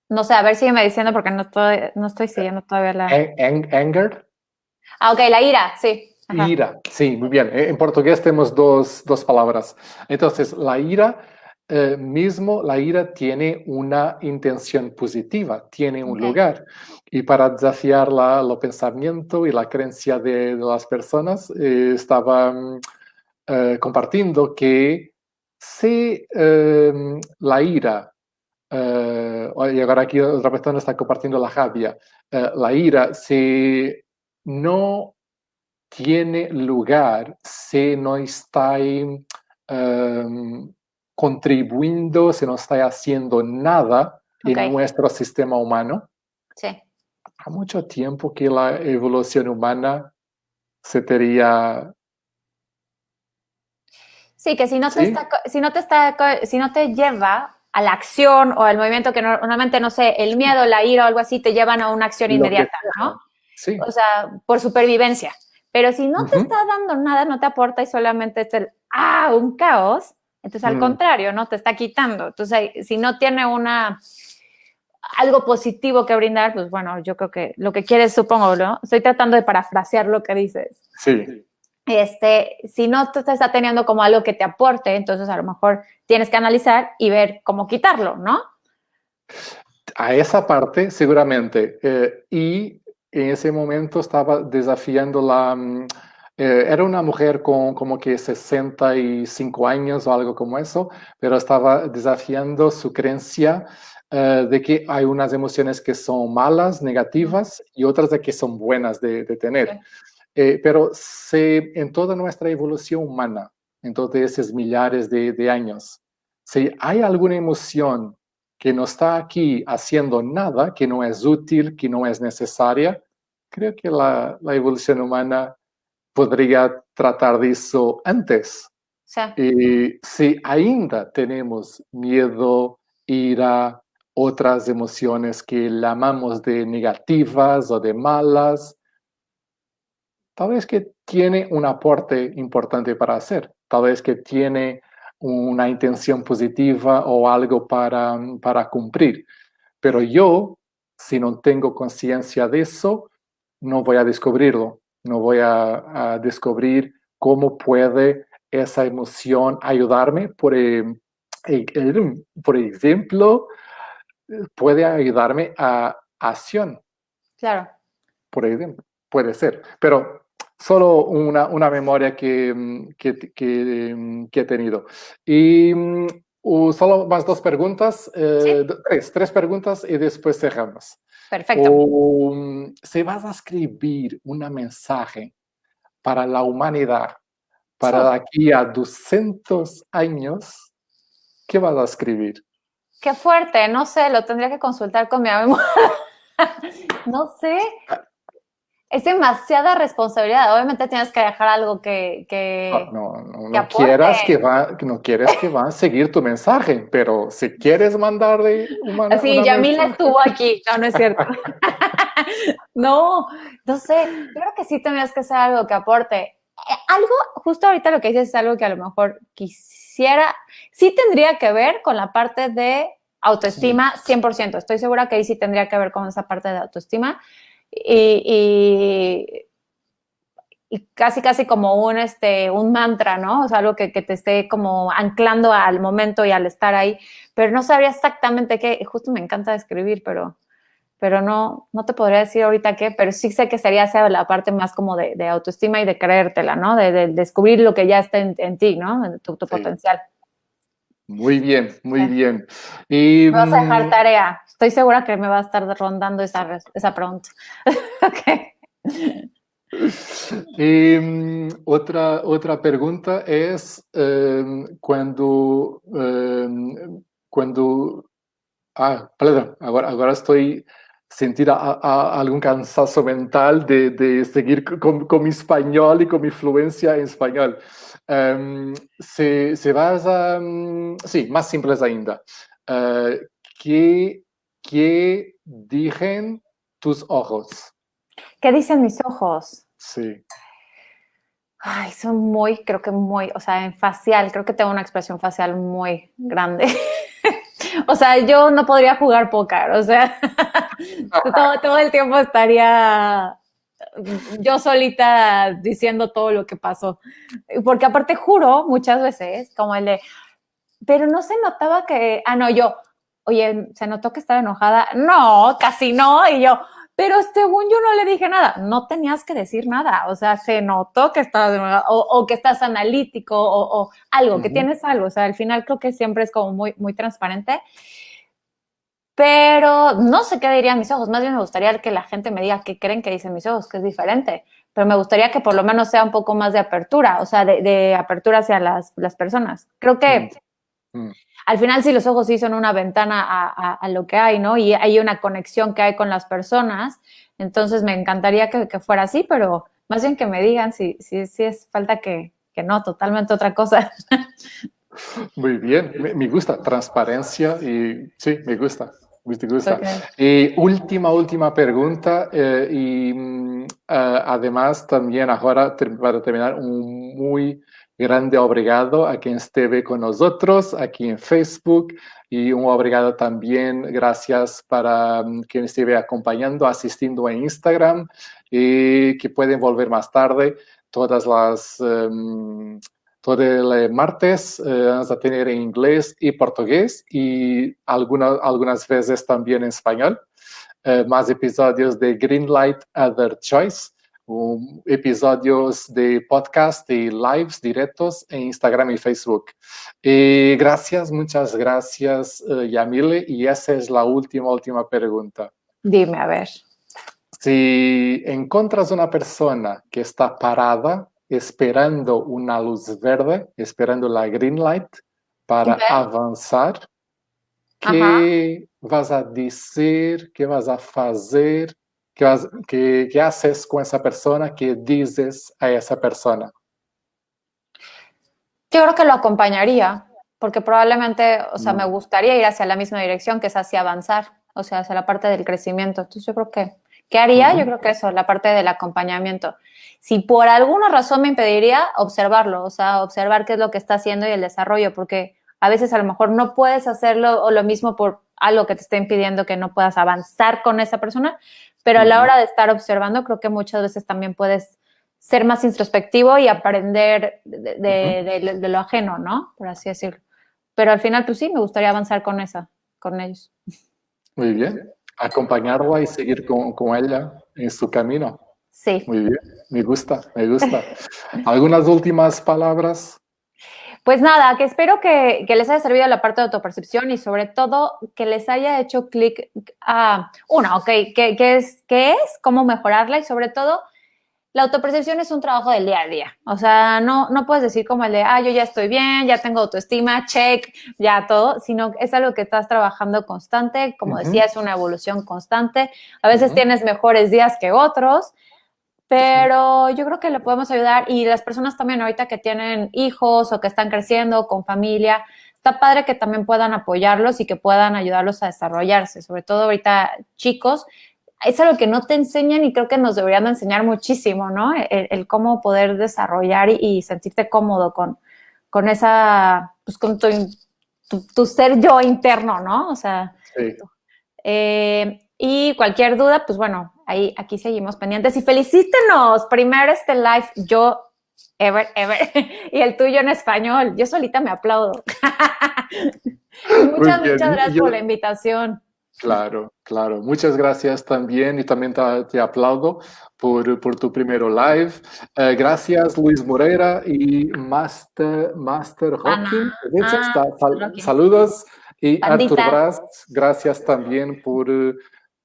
No sé, a ver, sígueme diciendo porque no estoy, no estoy siguiendo todavía la... anger. Ah, ok, la ira, sí. Ira, sí, muy bien. En portugués tenemos dos, dos palabras. Entonces, la ira eh, mismo, la ira tiene una intención positiva, tiene un lugar. Y para desafiar la, el pensamiento y la creencia de, las personas, eh, estaba eh, compartiendo que si em, la ira, y ahora aquí otra persona está compartiendo la rabia, la ira, si no tiene lugar si no está em, contribuyendo, si no está haciendo nada en nuestro sistema humano. Sí. Ha mucho tiempo que la evolución humana se tendría... Sí, que si no, te Está, si, no te está, si no te lleva a la acción o al movimiento que normalmente, no sé, el miedo, la ira o algo así te llevan a una acción inmediata, ¿no? Sí. O sea, por supervivencia. Pero si no te está dando nada, no te aporta y solamente es el, ah, un caos, entonces al mm. contrario, ¿no? Te está quitando. Entonces, si no tiene una, algo positivo que brindar, pues bueno, yo creo que lo que quieres, supongo, ¿no? Estoy tratando de parafrasear lo que dices. Sí. Este, si no te está teniendo como algo que te aporte, entonces a lo mejor tienes que analizar y ver cómo quitarlo, ¿no? A esa parte, seguramente. Eh, y en ese momento estaba desafiando la... Mm, eh, era una mujer con como que 65 años o algo como eso, pero estaba desafiando su creencia eh, de que hay unas emociones que son malas, negativas, y otras de que son buenas de, tener. Eh, pero se, en toda nuestra evolución humana, en todos esos millares de, de años, si hay alguna emoción que no está aquí haciendo nada, que no es útil, que no es necesaria, creo que la, la evolución humana podría tratar de eso antes. Sí. Y si ainda tenemos miedo, ira, otras emociones que llamamos de negativas o de malas, tal vez que tiene un aporte importante para hacer, tal vez que tiene una intención positiva o algo para, para cumplir. Pero yo, si no tengo conciencia de eso, no voy a descubrirlo, no voy a, descubrir cómo puede esa emoción ayudarme. Por, e, por ejemplo, puede ayudarme a acción. Claro. Por ejemplo, puede ser. Pero solo una, una memoria que, que, que, he tenido. Y uh, solo más dos preguntas, eh, tres, tres preguntas y después cerramos. Perfecto. Um, si vas a escribir un mensaje para la humanidad, para aquí a 200 años, ¿qué vas a escribir? Qué fuerte, no sé, lo tendría que consultar con mi amigo. [LAUGHS] no sé. Es demasiada responsabilidad. Obviamente tienes que dejar algo que... que no, no, no, quieras que va, no quieres que va a seguir tu mensaje, pero si quieres mandarle una... Sí, Yamila estuvo aquí. No, no es cierto. [LAUGHS] no, no sé. Creo que sí tendrías que hacer algo que aporte. Eh, algo, justo ahorita lo que dices es algo que a lo mejor quisiera... Sí tendría que ver con la parte de autoestima 100%. Estoy segura que ahí sí tendría que ver con esa parte de autoestima y, casi, casi como un, este, un mantra, ¿no? O sea, algo que, te esté como anclando al momento y al estar ahí, pero no sabría exactamente qué, justo me encanta escribir, pero, pero no, no te podría decir ahorita qué, pero sí sé que sería esa la parte más como de, autoestima y de creértela, ¿no? De, descubrir lo que ya está en, ti, ¿no? Tu, tu potencial. Muy bien, muy bien. Y, vas a dejar mm, tarea. Estoy segura que me va a estar rondando esa, esa pregunta. [LAUGHS] Y mm, otra, otra pregunta es em, cuando, em, cuando, ah, perdón, ahora, ahora estoy sentir algún cansancio mental de, de seguir con, con, mi español y con mi fluencia en español. Um, se, se basa, um, sí, más simples ainda. Uh, ¿qué, ¿Qué dicen tus ojos? ¿Qué dicen mis ojos? Sí. Ay, son muy, creo que muy, o sea, en facial, creo que tengo una expresión facial muy grande. [LAUGHS] o sea, yo no podría jugar póker, o sea, [LAUGHS] todo, todo, el tiempo estaría yo solita diciendo todo lo que pasó. Porque aparte juro muchas veces, como el de, pero no se notaba que, ah, no, yo, oye, ¿se notó que estaba enojada? No, casi no. Y yo, pero según yo no le dije nada, no tenías que decir nada, o sea, se notó que estás, o, o que estás analítico, o, algo, que tienes algo, o sea, al final creo que siempre es como muy, muy transparente pero no sé qué dirían mis ojos. Más bien me gustaría que la gente me diga qué creen que dicen mis ojos, que es diferente. Pero me gustaría que por lo menos sea un poco más de apertura, o sea, de, apertura hacia las, personas. Creo que mm. Mm. al final sí los ojos sí son una ventana a, lo que hay, ¿no? Y hay una conexión que hay con las personas. Entonces me encantaría que, fuera así, pero más bien que me digan si, si, si es falta que, que no, totalmente otra cosa. [LAUGHS] Muy bien, me gusta transparencia y sí, me gusta. Y última, última pregunta, eh, y mm, eh, además también ahora para terminar, un muy grande obrigado a quien esté con nosotros aquí en Facebook y un obrigado también, gracias para um, quien esté acompañando, asistiendo en Instagram y que pueden volver más tarde todas las... Em, todo el martes eh, vamos a tener en inglés y portugués y algunas algunas veces también en español. Eh, más episodios de Greenlight Other Choice, episodios de podcast y lives directos en Instagram y Facebook. Y gracias, muchas gracias, eh, Yamile. Y esa es la última, última pregunta. Dime, a ver. Si encuentras una persona que está parada esperando una luz verde, esperando la green light para avanzar. ¿Qué vas a decir? ¿Qué vas a hacer? ¿Qué, qué, haces con esa persona? ¿Qué dices a esa persona? Yo creo que lo acompañaría, porque probablemente, o sea, me mm. gustaría ir hacia la misma dirección, que es hacia avanzar, o sea, hacia la parte del crecimiento. Entonces yo creo que, ¿qué haría? Yo creo que eso, la parte del acompañamiento. Si por alguna razón me impediría, observarlo, o sea, observar qué es lo que está haciendo y el desarrollo, porque a veces a lo mejor no puedes hacerlo o lo mismo por algo que te esté impidiendo que no puedas avanzar con esa persona, pero a la hora de estar observando, creo que muchas veces también puedes ser más introspectivo y aprender de, lo ajeno, ¿no? Por así decirlo. Pero al final, pues sí, me gustaría avanzar con esa, con ellos. Muy bien. Acompañarla y seguir con, con ella en su camino. Sí. Muy bien, me gusta, me gusta. ¿Algunas últimas palabras? Pues nada, que espero que, les haya servido la parte de autopercepción y sobre todo que les haya hecho clic a, uno, ok, ¿qué, es, ¿qué es? ¿Cómo mejorarla? Y sobre todo, la autopercepción es un trabajo del día a día. O sea, no, no puedes decir como el de, ah, yo ya estoy bien, ya tengo autoestima, check, ya todo, sino es algo que estás trabajando constante. Como decía, es una evolución constante. A veces tienes mejores días que otros pero yo creo que le podemos ayudar y las personas también ahorita que tienen hijos o que están creciendo con familia, está padre que también puedan apoyarlos y que puedan ayudarlos a desarrollarse, sobre todo ahorita chicos. Es algo que no te enseñan y creo que nos deberían enseñar muchísimo, ¿no? El, cómo poder desarrollar y, sentirte cómodo con, con esa, pues con tu, ser yo interno, ¿no? O sea, sí. eh, y cualquier duda, pues bueno, ahí, aquí seguimos pendientes. Y felicítenos, primero este live, yo, ever, ever, [LAUGHS] y el tuyo en español. Yo solita me aplaudo. [LAUGHS] muchas, muchas gracias por la invitación. Claro, claro. Muchas gracias también y también te, aplaudo por, por, tu primero live. Eh, gracias Luis Moreira y Master, Master. Ah, saludos. Y Artur Braz, gracias también por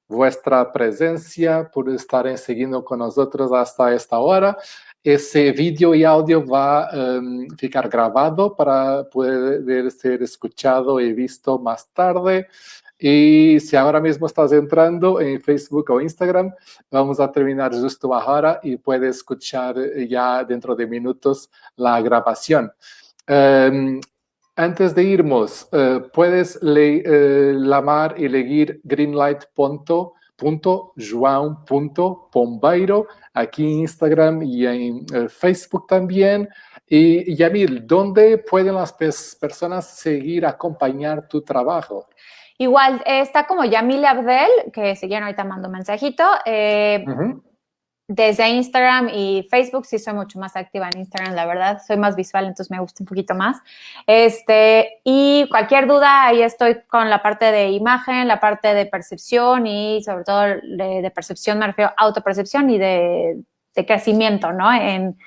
vuestra presencia, por estar siguiendo con nosotros hasta esta hora. Ese vídeo y audio va a em, ficar grabado para poder ser escuchado y visto más tarde. Y si ahora mismo estás entrando en Facebook o Instagram, vamos a terminar justo ahora y puedes escuchar ya dentro de minutos la grabación. Em, antes de irnos, eh, puedes le, eh, lamar y leer greenlight.joão.pombeiro aquí en Instagram y en eh, Facebook también. Y Yamil, ¿dónde pueden las personas seguir, acompañar tu trabajo? Igual, está como Yamil Abdel, que si quieren ahorita mando un mensajito. desde Instagram y Facebook sí soy mucho más activa en Instagram, la verdad. Soy más visual, entonces me gusta un poquito más. Este, y cualquier duda, ahí estoy con la parte de imagen, la parte de percepción y sobre todo de, percepción, me refiero a autopercepción y de, crecimiento, ¿no? En,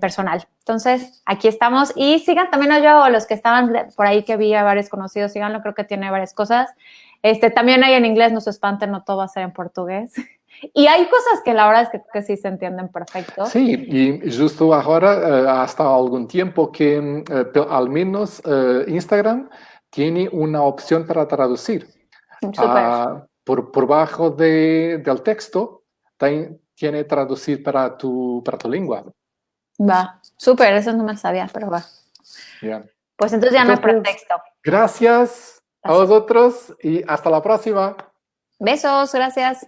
personal. Entonces, aquí estamos. Y sigan también a yo, los que estaban por ahí que vi a varios conocidos, síganlo, creo que tiene varias cosas. Este, también hay en inglés, no se espanten, no todo va a ser en portugués. [LAUGHS] Y hay cosas que la verdad es que, sí se entienden perfecto. Sí, y justo ahora, eh, hasta algún tiempo que eh, al menos eh, Instagram tiene una opción para traducir. Ah, por, por bajo de, del texto tiene traducir para tu, para tu lengua. Va, súper, eso no me sabía, pero va. Pues entonces ya no hay pretexto. Gracias a vosotros y hasta la próxima. Besos, gracias.